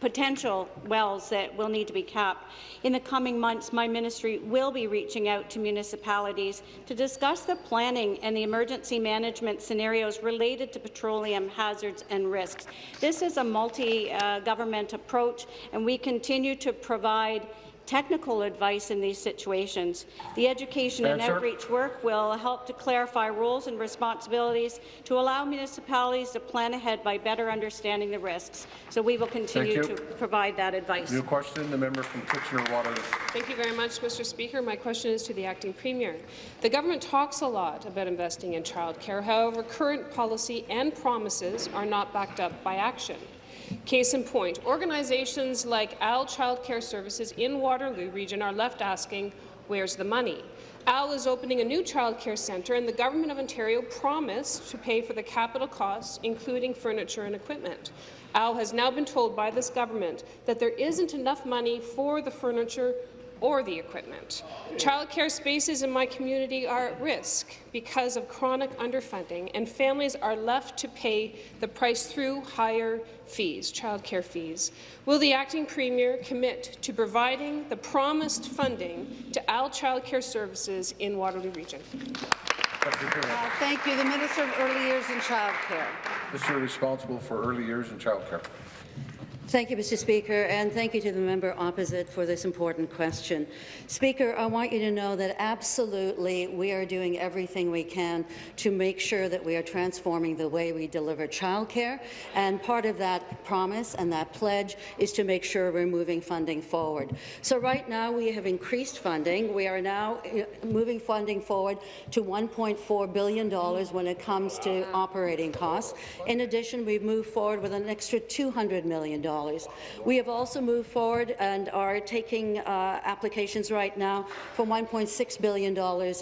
potential wells that will need to be capped. In the coming months, my ministry will be reaching out to municipalities to discuss the planning and the emergency management scenarios related to petroleum hazards and risks. This is a multi-government uh, approach, and we continue to provide technical advice in these situations. The education and outreach work will help to clarify roles and responsibilities to allow municipalities to plan ahead by better understanding the risks. So we will continue to provide that advice.
New question, the member from Kitchener-Waterloo.
Thank you very much, Mr. Speaker. My question is to the acting premier. The government talks a lot about investing in childcare. However, current policy and promises are not backed up by action. Case in point, organizations like AL Child Care Services in Waterloo region are left asking, where's the money? AL is opening a new child care centre, and the Government of Ontario promised to pay for the capital costs, including furniture and equipment. AL has now been told by this government that there isn't enough money for the furniture or the equipment. Childcare spaces in my community are at risk because of chronic underfunding, and families are left to pay the price through higher fees, childcare fees. Will the acting premier commit to providing the promised funding to AL Childcare Services in Waterloo Region?
Uh, thank you. The Minister of Early Years and Childcare.
Minister responsible for early years and childcare.
Thank you, Mr. Speaker, and thank you to the member opposite for this important question. Speaker, I want you to know that absolutely we are doing everything we can to make sure that we are transforming the way we deliver childcare, and part of that promise and that pledge is to make sure we're moving funding forward. So right now we have increased funding. We are now uh, moving funding forward to $1.4 billion when it comes to operating costs. In addition, we've moved forward with an extra $200 million. We have also moved forward and are taking uh, applications right now for $1.6 billion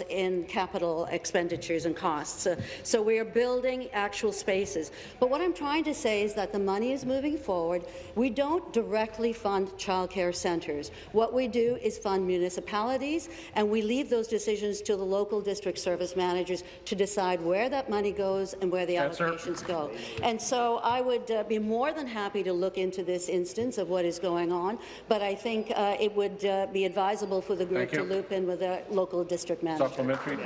in capital expenditures and costs. Uh, so we are building actual spaces. But what I'm trying to say is that the money is moving forward. We don't directly fund childcare centres. What we do is fund municipalities, and we leave those decisions to the local district service managers to decide where that money goes and where the
Answer.
allocations go. And so I would uh, be more than happy to look into this instance of what is going on, but I think uh, it would uh, be advisable for the group to loop in with the local district manager.
Supplementary.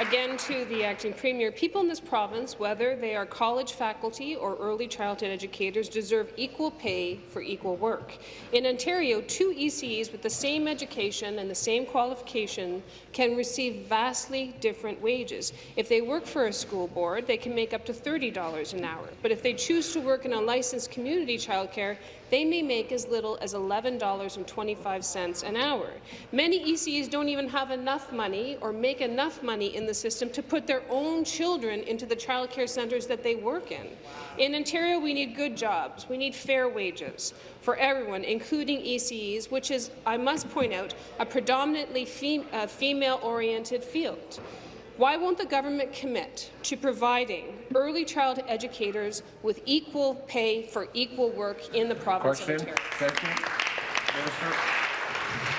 Again to the acting premier, people in this province, whether they are college faculty or early childhood educators, deserve equal pay for equal work. In Ontario, two ECEs with the same education and the same qualification can receive vastly different wages. If they work for a school board, they can make up to $30 an hour. But if they choose to work in unlicensed community childcare, they may make as little as $11.25 an hour. Many ECEs don't even have enough money or make enough money in the system to put their own children into the childcare centres that they work in. In Ontario, we need good jobs. We need fair wages for everyone, including ECEs, which is, I must point out, a predominantly fem uh, female-oriented field. Why won't the government commit to providing early childhood educators with equal pay for equal work in the province
Question.
of Ontario?
Thank you. Minister.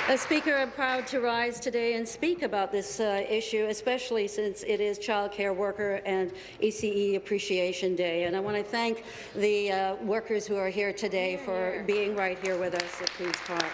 As Speaker, I'm proud to rise today and speak about this uh, issue, especially since it is Child Care Worker and ECE Appreciation Day. And I want to thank the uh, workers who are here today for being right here with us at Queen's Park.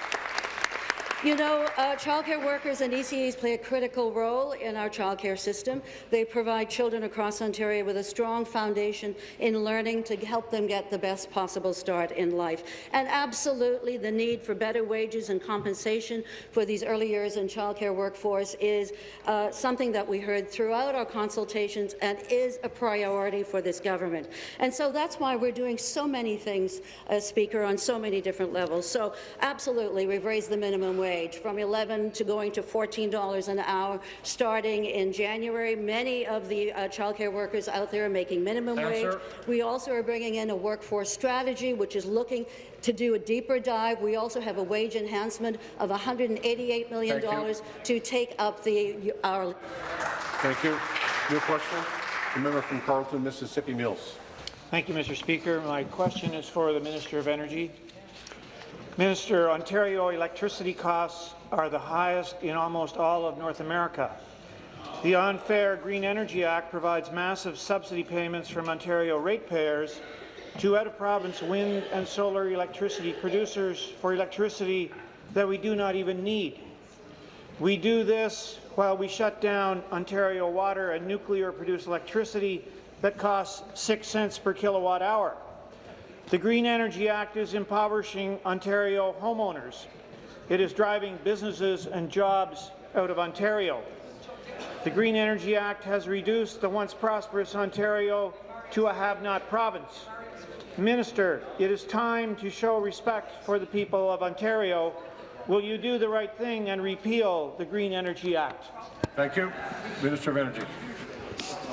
You know, uh, childcare workers and ECEs play a critical role in our childcare system. They provide children across Ontario with a strong foundation in learning to help them get the best possible start in life. And absolutely, the need for better wages and compensation for these early years in childcare workforce is uh, something that we heard throughout our consultations and is a priority for this government. And so that's why we're doing so many things, uh, Speaker, on so many different levels. So absolutely, we've raised the minimum wage from 11 to going to $14 an hour starting in January. Many of the uh, childcare workers out there are making minimum
Answer.
wage. We also are bringing in a workforce strategy, which is looking to do a deeper dive. We also have a wage enhancement of $188 million to take up the our
Thank you. New question? The member from Carleton, Mississippi Mills.
Thank you, Mr. Speaker. My question is for the Minister of Energy. Minister, Ontario electricity costs are the highest in almost all of North America. The Unfair Green Energy Act provides massive subsidy payments from Ontario ratepayers to out-of-province wind and solar electricity producers for electricity that we do not even need. We do this while we shut down Ontario water and nuclear-produced electricity that costs 6 cents per kilowatt hour. The Green Energy Act is impoverishing Ontario homeowners. It is driving businesses and jobs out of Ontario. The Green Energy Act has reduced the once prosperous Ontario to a have-not province. Minister, it is time to show respect for the people of Ontario. Will you do the right thing and repeal the Green Energy Act?
Thank you. Minister of Energy.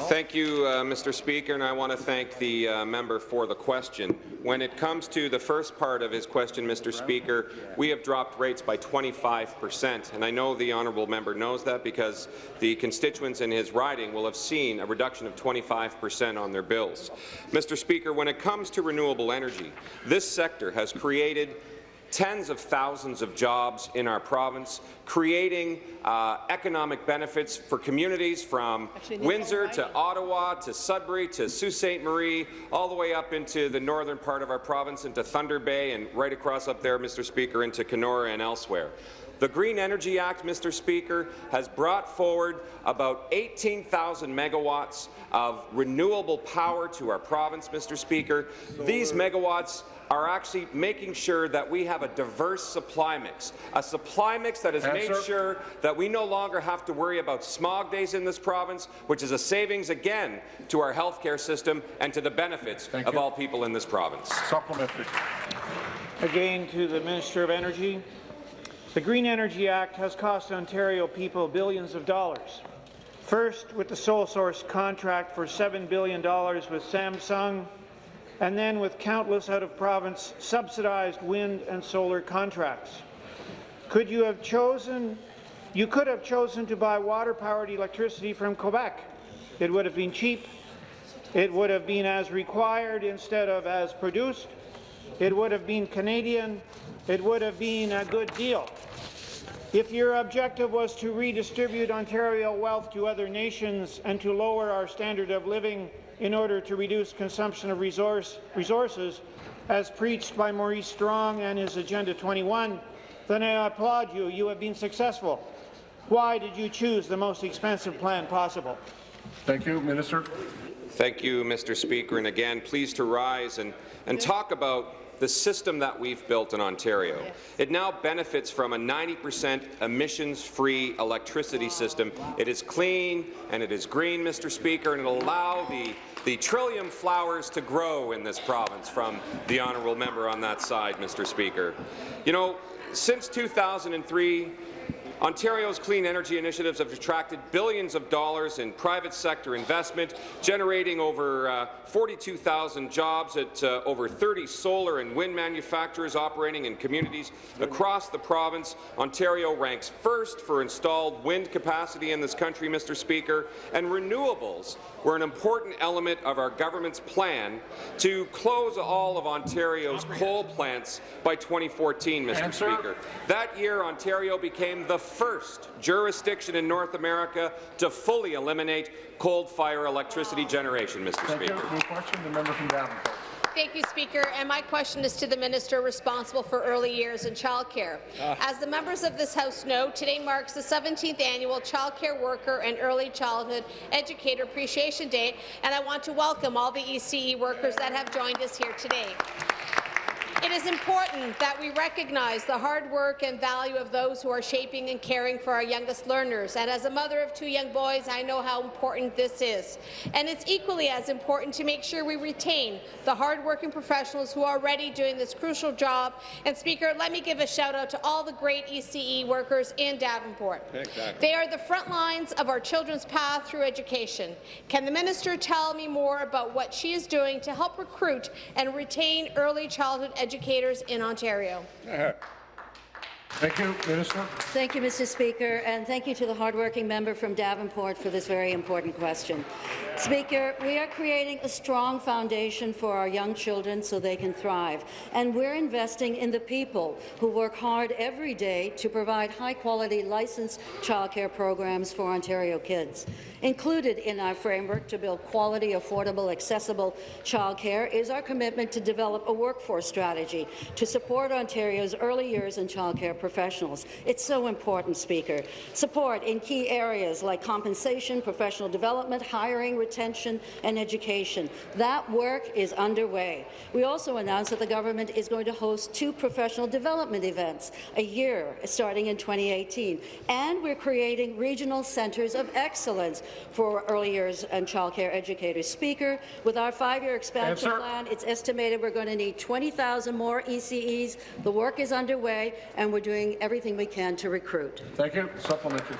Thank you, uh, Mr. Speaker, and I want to thank the uh, member for the question. When it comes to the first part of his question, Mr. Speaker, we have dropped rates by 25 percent, and I know the honourable member knows that because the constituents in his riding will have seen a reduction of 25 percent on their bills. Mr. Speaker, when it comes to renewable energy, this sector has created tens of thousands of jobs in our province, creating uh, economic benefits for communities from Windsor to Ottawa to Sudbury to Sault Ste. Marie, all the way up into the northern part of our province, into Thunder Bay, and right across up there, Mr. Speaker, into Kenora and elsewhere. The Green Energy Act, Mr. Speaker, has brought forward about 18,000 megawatts of renewable power to our province, Mr. Speaker. These megawatts are actually making sure that we have a diverse supply mix, a supply mix that has made sure that we no longer have to worry about smog days in this province, which is a savings again to our healthcare system and to the benefits
Thank
of
you.
all people in this province.
Supplementary.
Again to the Minister of Energy. The Green Energy Act has cost Ontario people billions of dollars. First, with the sole source contract for $7 billion with Samsung, and then with countless out-of-province subsidized wind and solar contracts. Could you have chosen, you could have chosen to buy water-powered electricity from Quebec. It would have been cheap. It would have been as required instead of as produced. It would have been Canadian. It would have been a good deal. If your objective was to redistribute Ontario wealth to other nations and to lower our standard of living in order to reduce consumption of resource, resources, as preached by Maurice Strong and his Agenda 21, then I applaud you. You have been successful. Why did you choose the most expensive plan possible?
Thank you, Minister.
Thank you, Mr. Speaker. And again, pleased to rise and, and talk about the system that we've built in Ontario. It now benefits from a 90% emissions-free electricity system. It is clean and it is green, Mr. Speaker, and it'll allow the the trillium flowers to grow in this province from the honourable member on that side, Mr. Speaker. You know, since 2003, Ontario's clean energy initiatives have attracted billions of dollars in private sector investment, generating over uh, 42,000 jobs at uh, over 30 solar and wind manufacturers operating in communities across the province. Ontario ranks first for installed wind capacity in this country, Mr. Speaker, and renewables were an important element of our government's plan to close all of Ontario's coal plants by 2014, Mr.
Answer.
Speaker. That year, Ontario became the first jurisdiction in North America to fully eliminate coal-fire electricity generation, Mr.
Thank.
Speaker.
New question. The member from Davenport.
Thank you, Speaker. And my question is to the minister responsible for early years and childcare.
Ah.
As the members of this House know, today marks the 17th annual Childcare Worker and Early Childhood Educator Appreciation Day, and I want to welcome all the ECE workers that have joined us here today. It is important that we recognize the hard work and value of those who are shaping and caring for our youngest learners. And as a mother of two young boys, I know how important this is. And it's equally as important to make sure we retain the hard-working professionals who are already doing this crucial job. And Speaker, let me give a shout-out to all the great ECE workers in Davenport.
Exactly.
They are the front lines of our children's path through education. Can the minister tell me more about what she is doing to help recruit and retain early childhood educators in Ontario?
Thank you, Minister.
Thank you, Mr. Speaker, and thank you to the hardworking member from Davenport for this very important question. Speaker, we are creating a strong foundation for our young children so they can thrive, and we're investing in the people who work hard every day to provide high-quality licensed childcare programs for Ontario kids. Included in our framework to build quality, affordable, accessible childcare is our commitment to develop a workforce strategy to support Ontario's early years and childcare professionals. It's so important, Speaker. Support in key areas like compensation, professional development, hiring, retention, and education. That work is underway. We also announced that the government is going to host two professional development events a year, starting in 2018. And we're creating regional centres of excellence for early years and childcare educators. Speaker, with our five-year expansion plan, it's estimated we're going to need 20,000 more ECEs. The work is underway, and we're doing everything we can to recruit.
Thank you. Supplementary.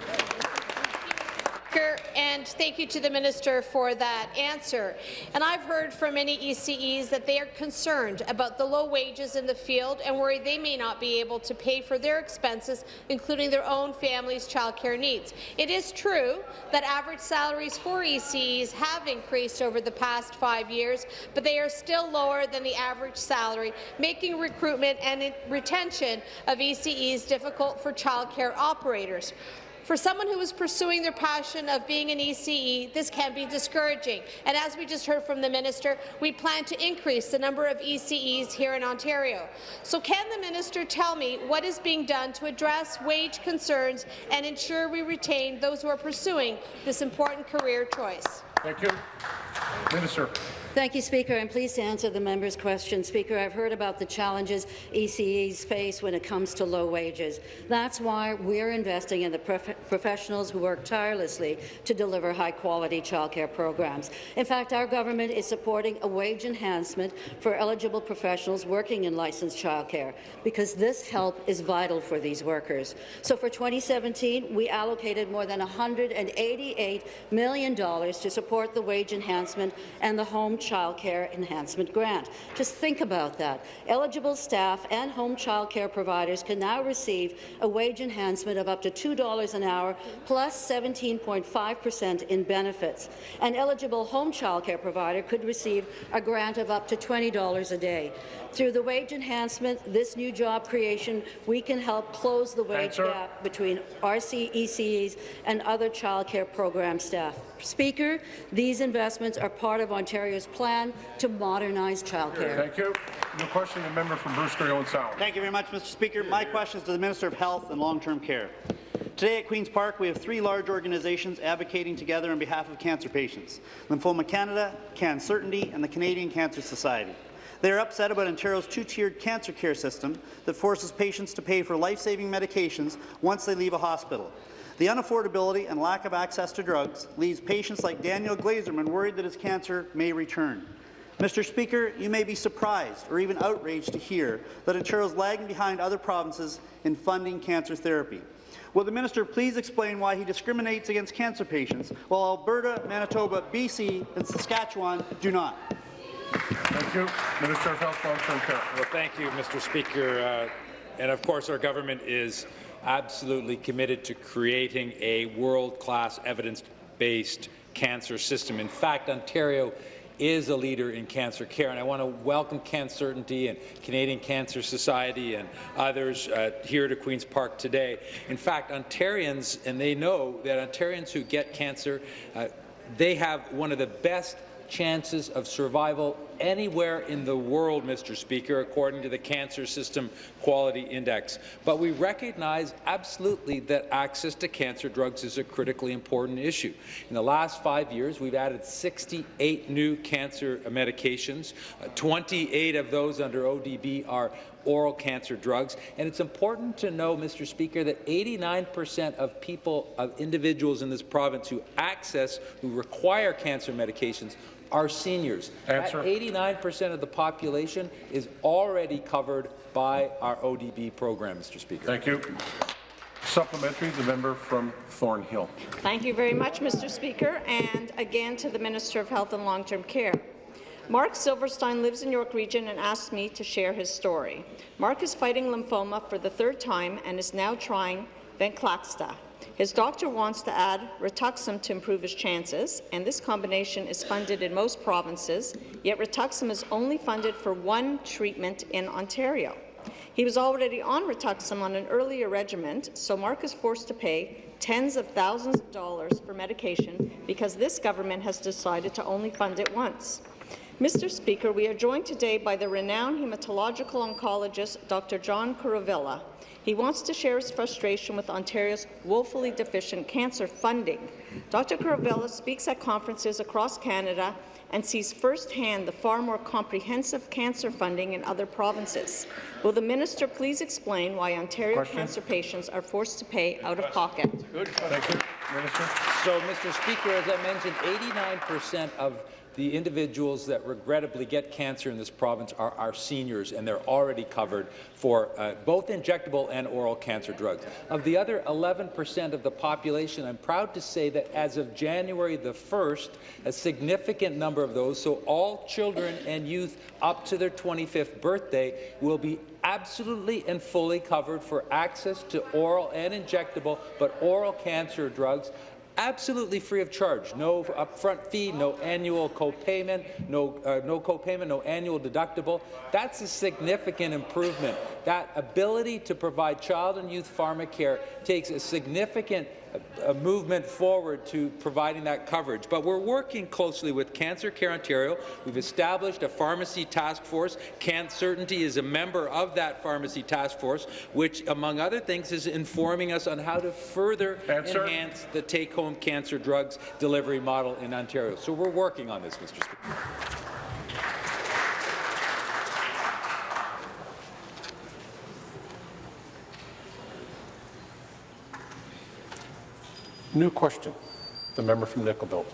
Speaker, and thank you to the minister for that answer. And I've heard from many ECEs that they are concerned about the low wages in the field and worry they may not be able to pay for their expenses, including their own family's childcare needs. It is true that average salaries for ECEs have increased over the past five years, but they are still lower than the average salary, making recruitment and retention of ECEs difficult for childcare operators. For someone who is pursuing their passion of being an ECE, this can be discouraging. And as we just heard from the minister, we plan to increase the number of ECEs here in Ontario. So can the minister tell me what is being done to address wage concerns and ensure we retain those who are pursuing this important career choice?
Thank you. Minister.
Thank you, Speaker. I'm pleased to answer the member's question. Speaker, I've heard about the challenges ECEs face when it comes to low wages. That's why we're investing in the prof professionals who work tirelessly to deliver high-quality childcare programs. In fact, our government is supporting a wage enhancement for eligible professionals working in licensed childcare because this help is vital for these workers. So for 2017, we allocated more than $188 million to support the wage enhancement and the home child care enhancement grant. Just think about that. Eligible staff and home child care providers can now receive a wage enhancement of up to $2 an hour plus 17.5 percent in benefits. An eligible home child care provider could receive a grant of up to $20 a day. Through the wage enhancement, this new job creation, we can help close the wage
Answer.
gap between RC ECEs and other childcare program staff. Speaker, these investments are part of Ontario's plan to modernize childcare.
Thank you. New question, the member from Bruce Grey Owen Sound.
Thank you very much, Mr. Speaker. My question is to the Minister of Health and Long-Term Care. Today at Queen's Park, we have three large organizations advocating together on behalf of cancer patients, Lymphoma Canada, CanCertainty, and the Canadian Cancer Society. They are upset about Ontario's two-tiered cancer care system that forces patients to pay for life-saving medications once they leave a hospital. The unaffordability and lack of access to drugs leaves patients like Daniel Glazerman worried that his cancer may return. Mr. Speaker, you may be surprised or even outraged to hear that Ontario is lagging behind other provinces in funding cancer therapy. Will the minister please explain why he discriminates against cancer patients while Alberta, Manitoba, BC and Saskatchewan do not?
Thank you. Minister of Health, Long-Term Care.
Well, thank you, Mr. Speaker. Uh, and of course, our government is absolutely committed to creating a world-class evidence-based cancer system. In fact, Ontario is a leader in cancer care, and I want to welcome CanCertainty and Canadian Cancer Society and others uh, here to Queen's Park today. In fact, Ontarians, and they know that Ontarians who get cancer, uh, they have one of the best chances of survival anywhere in the world, Mr. Speaker, according to the Cancer System Quality Index. But we recognize absolutely that access to cancer drugs is a critically important issue. In the last five years, we've added 68 new cancer medications. Uh, 28 of those under ODB are oral cancer drugs. And it's important to know, Mr. Speaker, that 89% of people, of individuals in this province who access, who require cancer medications are seniors.
Answer.
That 89% of the population is already covered by our ODB program, Mr. Speaker.
Thank you. Supplementary, the member from Thornhill.
Thank you very much, Mr. Speaker, and again to the Minister of Health and Long-Term Care. Mark Silverstein lives in York Region and asked me to share his story. Mark is fighting lymphoma for the third time and is now trying Venclexta. His doctor wants to add Rituxan to improve his chances, and this combination is funded in most provinces, yet Rituxan is only funded for one treatment in Ontario. He was already on Rituxan on an earlier regimen, so Mark is forced to pay tens of thousands of dollars for medication because this government has decided to only fund it once. Mr. Speaker, we are joined today by the renowned hematological oncologist Dr. John Kuruvilla. He wants to share his frustration with Ontario's woefully deficient cancer funding. Dr. Kuruvilla speaks at conferences across Canada and sees firsthand the far more comprehensive cancer funding in other provinces. Will the minister please explain why Ontario
Question.
cancer patients are forced to pay out of pocket?
Good. Thank you. Minister.
So, Mr. Speaker, as I mentioned, 89% of the individuals that regrettably get cancer in this province are our seniors, and they're already covered for uh, both injectable and oral cancer drugs. Of the other 11% of the population, I'm proud to say that as of January the 1st, a significant number of those, so all children and youth up to their 25th birthday, will be absolutely and fully covered for access to oral and injectable, but oral cancer drugs absolutely free of charge. No upfront fee, no annual copayment, no, uh, no copayment, no annual deductible. That's a significant improvement. That ability to provide child and youth pharmacare takes a significant a movement forward to providing that coverage. But we're working closely with Cancer Care Ontario. We've established a pharmacy task force. CanCertainty is a member of that pharmacy task force, which, among other things, is informing us on how to further
Answer.
enhance the take-home cancer drugs delivery model in Ontario. So we're working on this, Mr. Speaker.
New question. The member from Nickel Belt.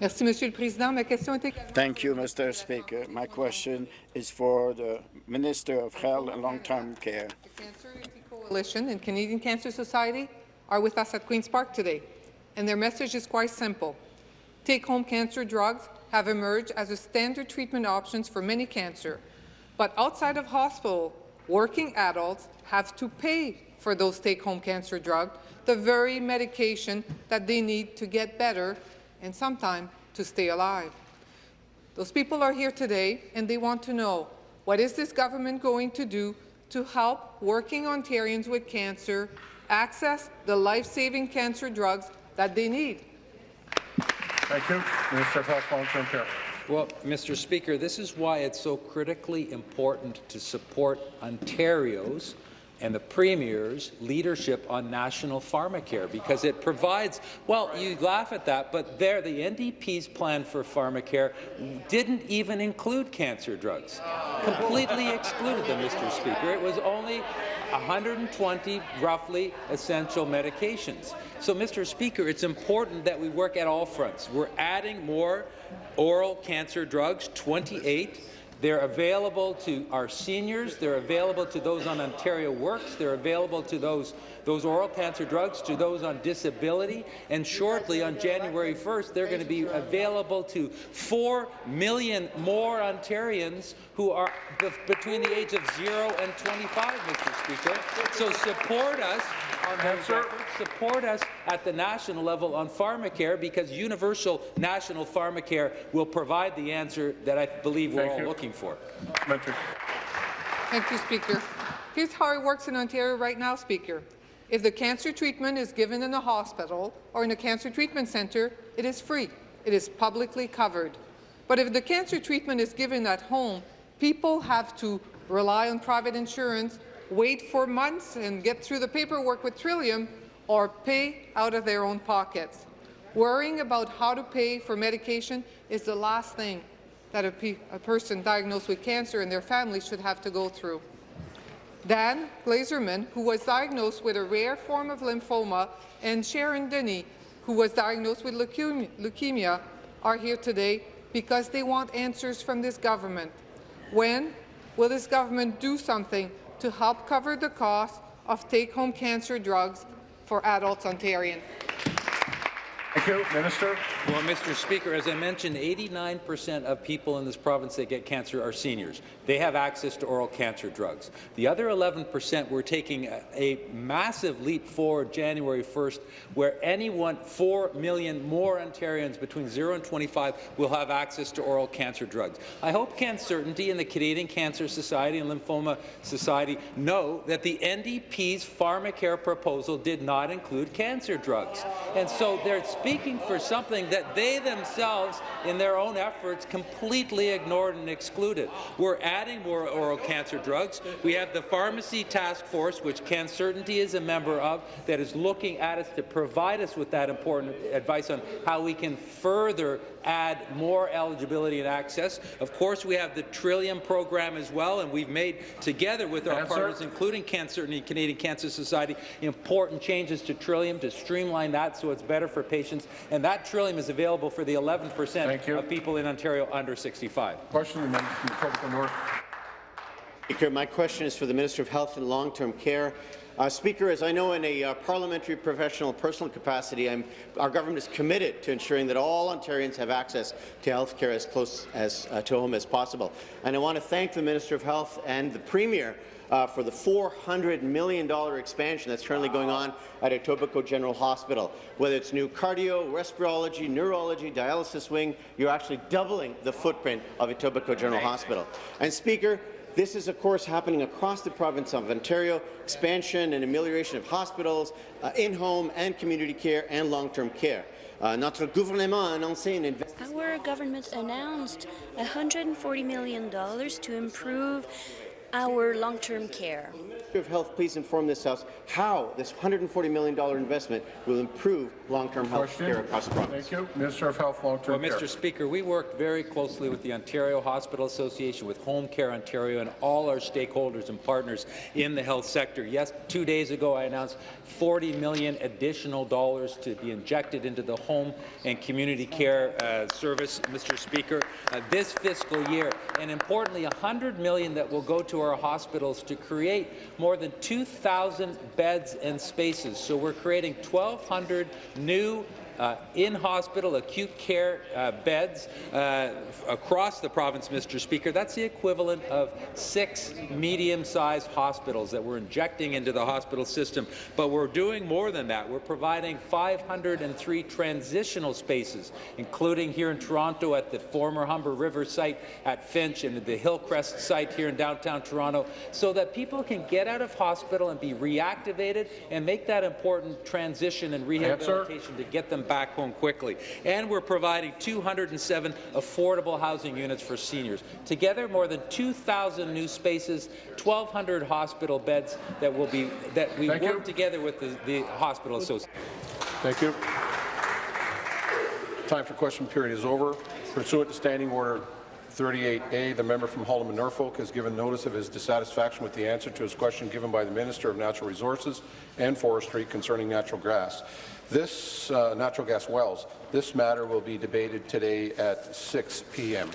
Merci, Monsieur le Président. Ma question était...
Thank you, Mr. Speaker. My question is for the Minister of Health and Long-Term Care.
The Cancer Unity Coalition and Canadian Cancer Society are with us at Queen's Park today, and their message is quite simple. Take-home cancer drugs have emerged as a standard treatment options for many cancer, but outside of hospital, working adults have to pay for those take-home cancer drugs, the very medication that they need to get better and sometimes to stay alive. Those people are here today, and they want to know, what is this government going to do to help working Ontarians with cancer access the life-saving cancer drugs that they need?
Thank you. Minister of Health, Long-Term Care.
Well, Mr. Speaker, this is why it's so critically important to support Ontario's and the Premier's leadership on national pharmacare because it provides, well, you laugh at that, but there, the NDP's plan for pharmacare didn't even include cancer drugs. Completely excluded them, Mr. Speaker. It was only 120, roughly, essential medications. So, Mr. Speaker, it's important that we work at all fronts. We're adding more oral cancer drugs, 28. They're available to our seniors. They're available to those on Ontario Works. They're available to those, those oral cancer drugs, to those on disability. And shortly, on January 1st, they're going to be available to 4 million more Ontarians who are be between the age of 0 and 25, Mr. Speaker. So support us on those efforts. Support us at the national level on pharmacare because universal national pharmacare will provide the answer that I believe we're
Thank
all
you.
looking for.
Thank you, Speaker. Here's how it works in Ontario right now, Speaker. If the cancer treatment is given in a hospital or in a cancer treatment centre, it is free. It is publicly covered. But if the cancer treatment is given at home, people have to rely on private insurance, wait for months and get through the paperwork with Trillium, or pay out of their own pockets. Worrying about how to pay for medication is the last thing that a, pe a person diagnosed with cancer and their family should have to go through. Dan Glazerman, who was diagnosed with a rare form of lymphoma, and Sharon Denny, who was diagnosed with leukemia, are here today because they want answers from this government. When will this government do something to help cover the cost of take-home cancer drugs for adults Ontarians?
Thank you. Minister.
Well, Mr. Speaker, as I mentioned, 89% of people in this province that get cancer are seniors. They have access to oral cancer drugs. The other 11%, we're taking a, a massive leap forward January 1st, where anyone, 4 million more Ontarians between 0 and 25 will have access to oral cancer drugs. I hope CanCertainty and the Canadian Cancer Society and Lymphoma Society know that the NDP's pharmacare proposal did not include cancer drugs. And so they're speaking for something that they themselves, in their own efforts, completely ignored and excluded. We're adding more oral cancer drugs. We have the Pharmacy Task Force, which CanCertainty is a member of, that is looking at us to provide us with that important advice on how we can further add more eligibility and access. Of course, we have the Trillium program as well, and we've made, together with our
Answer.
partners, including CanCertainty Canadian Cancer Society, important changes to Trillium to streamline that so it's better for patients and that Trillium is available for the 11% of people in Ontario under 65.
Question the member from Etobicoke North.
Speaker, my question is for the Minister of Health and Long-Term Care. Uh, Speaker, as I know in a uh, parliamentary professional personal capacity, I'm, our government is committed to ensuring that all Ontarians have access to health care as close as, uh, to home as possible. And I want to thank the Minister of Health and the Premier uh, for the $400 million expansion that's currently going on at Etobicoke General Hospital. Whether it's new cardio, respirology, neurology, dialysis wing, you're actually doubling the footprint of Etobicoke General Hospital. And Speaker, this is, of course, happening across the province of Ontario, expansion and amelioration of hospitals, uh, in-home and community care and long-term care. Uh,
Our government announced $140 million to improve our long-term care.
Minister of Health, please inform this House how this $140 million investment will improve long-term health care across the province.
Thank you. Minister of Health, long-term
well,
care.
Mr. Speaker, we work very closely with the Ontario Hospital Association, with Home Care Ontario, and all our stakeholders and partners in the health sector. Yes, two days ago I announced 40 million additional dollars to be injected into the home and community care uh, service, Mr. Speaker, uh, this fiscal year, and importantly, 100 million that will go to our hospitals to create more than 2,000 beds and spaces. So we're creating 1,200 new uh, in-hospital acute care uh, beds uh, across the province, Mr. Speaker. That's the equivalent of six medium-sized hospitals that we're injecting into the hospital system. But we're doing more than that. We're providing 503 transitional spaces, including here in Toronto at the former Humber River site at Finch and the Hillcrest site here in downtown Toronto, so that people can get out of hospital and be reactivated and make that important transition and rehabilitation to get them back home quickly. And we're providing 207 affordable housing units for seniors. Together, more than 2,000 new spaces, 1,200 hospital beds that will be that we
Thank
work
you.
together with the, the hospital association.
Thank you. Time for question period is over. Pursuant to Standing Order 38A, the member from Haldimand Norfolk has given notice of his dissatisfaction with the answer to his question given by the Minister of Natural Resources and Forestry concerning natural gas. This uh, natural gas wells. This matter will be debated today at 6 p.m.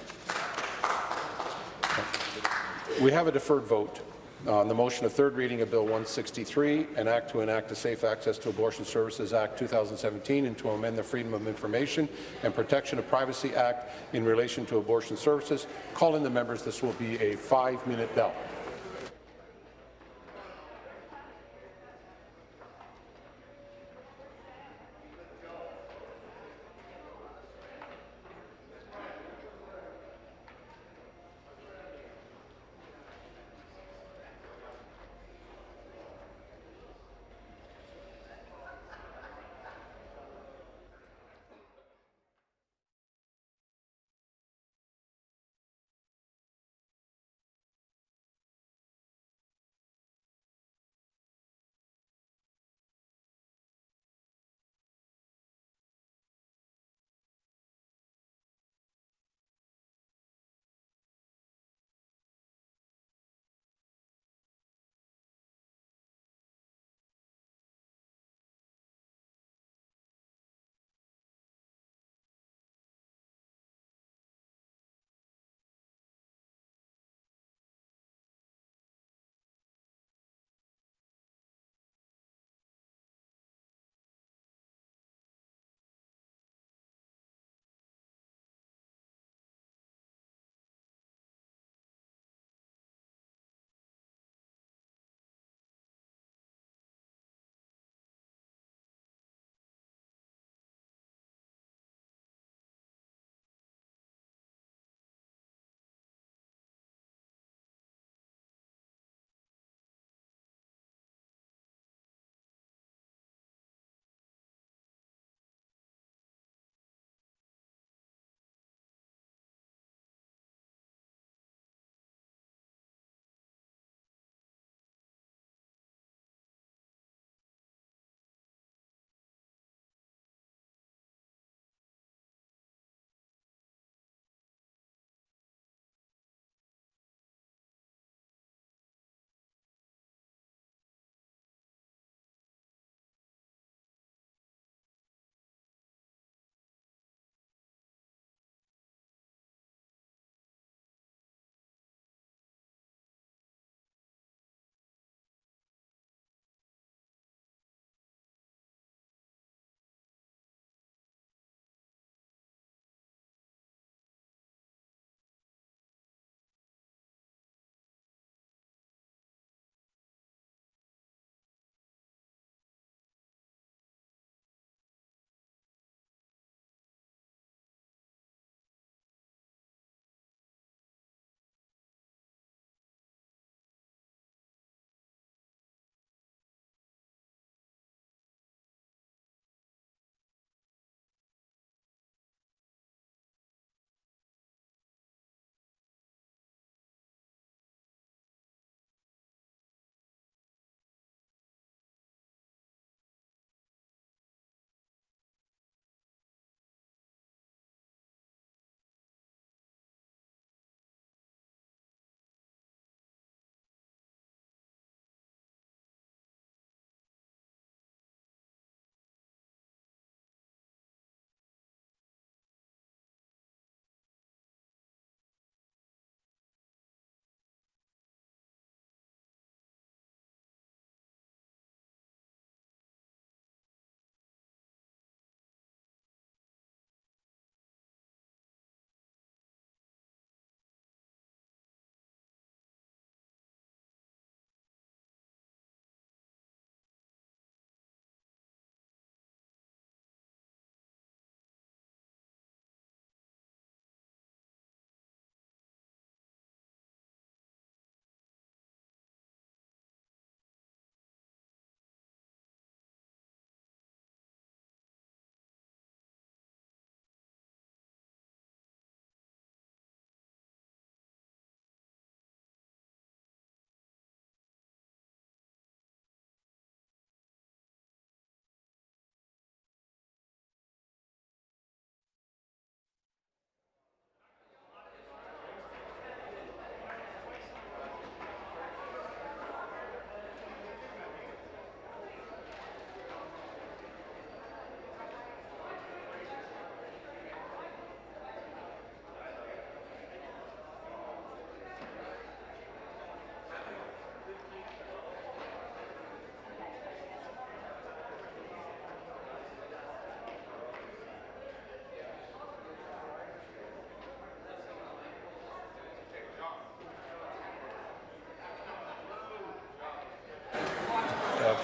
We have a deferred vote on the motion of third reading of Bill 163, an act to enact the Safe Access to Abortion Services Act 2017 and to amend the Freedom of Information and Protection of Privacy Act in relation to abortion services. Calling the members, this will be a five-minute bell.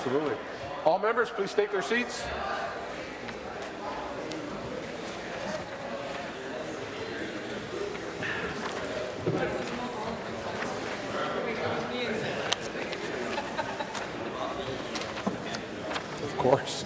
Absolutely. All members, please take their seats. Of course.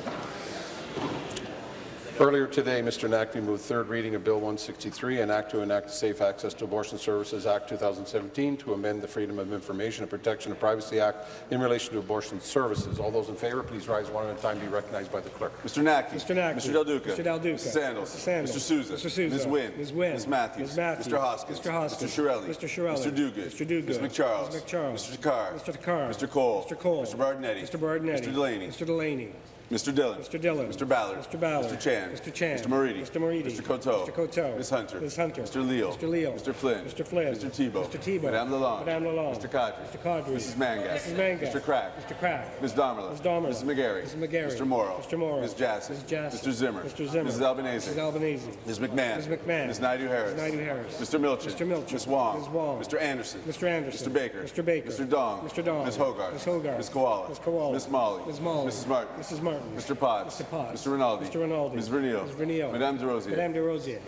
Earlier today, Mr. Naqvi moved third reading of Bill 163, an act to enact the Safe Access to Abortion Services Act 2017 to amend the Freedom of Information and Protection of Privacy Act in relation to abortion services. All those in favour, please rise one at a time. Be recognized by the clerk.
Mr. Naqvi.
Mr. Naqvi.
Mr. Del Duca.
Mr. Del Duca.
Mr. Sandals.
Mr. Sandals.
Mr. Sousa.
Mr. Sousa.
Ms. Wynne.
Ms. Wynne.
Ms. Matthews.
Ms. Matthews.
Mr. Hoskins.
Mr. Hoskins.
Mr. Chiarelli.
Mr. Chiarelli.
Mr. Duguid.
Mr. Duguid.
Ms. MacCharles.
Ms. MacCharles.
Mr. Takhar.
Mr. Takhar.
Mr. Colle.
Mr. Colle.
Mr. Berardinetti.
Mr. Berardinetti.
Mr. Delaney.
Mr. Delaney.
Mr. Dhillon.
Mr. Dhillon.
Mr. Ballard.
Mr. Ballard.
Mr. Chan.
Mr. Chan.
Mr. Moridi.
Mr. Moridi.
Mr. Coteau.
Mr. Coteau.
Ms. Hunter.
Ms. Hunter.
Mr. Leal.
Mr. Leal.
Mr. Flynn.
Mr. Flynn.
Mr. Thibeault.
Mr. Thibeault.
Madame Lalonde.
Madame Lalonde.
Mr. Qaadri.
Mr. Qaadri.
Mrs. Mangat.
Mrs. Mangat.
Mr. Crack.
Mr. Crack.
Ms. Damerla.
Ms. Damerla.
Mrs. McGarry.
Mrs. McGarry.
Mr. Morrow.
Mr. Morrow.
Ms. Jassy.
Ms. Jassy.
Mr. Zimmer.
Mr. Zimmer.
Mrs. Albanese.
Mrs. Albanese.
Ms. McMahon.
Ms. McMahon.
Ms. Naidoo-Harris.
Ms. Naidoo-Harris.
Mr. Milczyn.
Mr. Milczyn.
Ms. Wong.
Ms. Wong.
Mr. Anderson.
Mr. Anderson.
Mr. Baker.
Mr. Baker.
Mr. Dong.
Mr. Dong.
Ms. Hogarth.
Ms. Hogarth.
Ms. Kiwala.
Ms. Kiwala.
Ms. Malhi.
Ms. Malhi.
Mrs. Martin.
Mrs. Martin.
Mr. Potts.
Mr. Potts.
Mr. Rinaldi.
Mr. Rinaldi.
Ms. Vernile.
Ms. Vernile.
Madame Des Rosiers.
Madame Des Rosiers.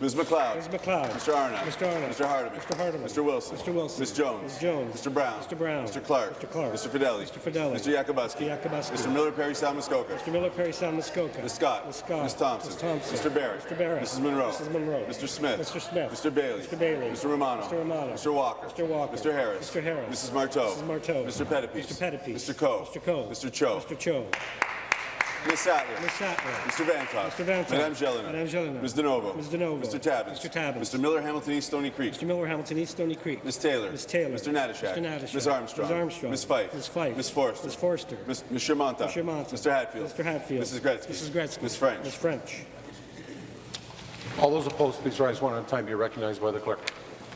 Ms. MacLeod.
Ms. MacLeod.
Mr. Arnott.
Mr. Arnott.
Mr. Hardeman.
Mr. Hardeman.
Mr. Wilson.
Mr. Wilson.
Ms. Jones.
Ms. Jones.
Mr. Brown.
Mr. Brown.
Mr. Clark.
Mr. Clark.
Mr. Fedeli.
Mr. Fedeli.
Mr. Yakabuski.
Mr. Yakabuski.
Mr. Miller Parry Sound Muskoka.
Mr. Miller Parry Sound Muskoka.
Ms. Scott.
Ms. Scott.
Ms. Thompson.
Ms. Thompson.
Mr. Barrett.
Mr. Barrett.
Mrs. Munro.
Mrs. Munro.
Mr. Smith.
Mr. Smith.
Mr. Bailey.
Mr. Bailey.
Mr. Romano.
Mr. Romano.
Mr. Walker.
Mr. Walker.
Mr. Harris.
Mr. Harris.
Mrs. Martow.
Mrs. Martow.
Mr. Pettapiece.
Mr. Pettapiece.
Mr. Coe.
Mr. Coe.
Mr. Cho.
Mr. Cho.
Ms. Sattler.
Ms. Sattler.
Mr. Vanthof.
Mr. Vanthof.
Madame Gélinas.
Madame Gélinas.
Ms. DiNovo.
Ms. DiNovo.
Mr. Tabuns.
Mr. Tabuns.
Mr. Miller Hamilton East Stoney Creek.
Mr. Miller Hamilton East Stoney Creek.
Ms. Taylor.
Ms. Taylor.
Mr. Natyshak.
Mr. Natyshak.
Ms. Armstrong.
Ms. Armstrong.
Ms. Fife.
Ms. Fife.
Ms. Forster.
Ms. Forster.
Ms. Ms. Shermanta.
Ms. Shermanta.
Mr. Hatfield.
Mr. Hatfield.
Mrs. Gretzky.
Mrs. Gretzky.
Ms. French.
Ms. French.
All those opposed, please rise one at a time. Be recognized by the clerk.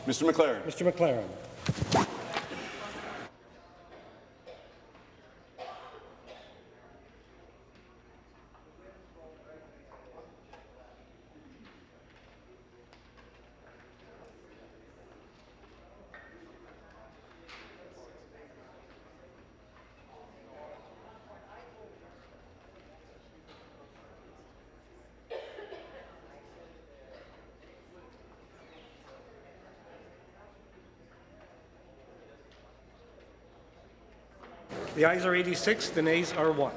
Mr. MacLaren.
Mr. MacLaren. The ayes are 86, the nays are 1.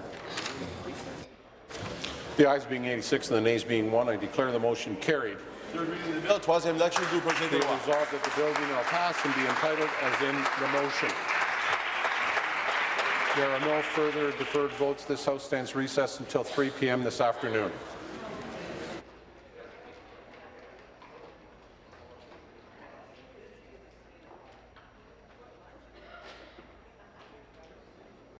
The ayes being 86 and the nays being 1, I declare the motion carried.
Third reading of the bill, troisième lecture du projet de loi.
resolved that the bill be now passed and be entitled as in the motion. There are no further deferred votes. This House stands recessed until 3 p.m. this afternoon.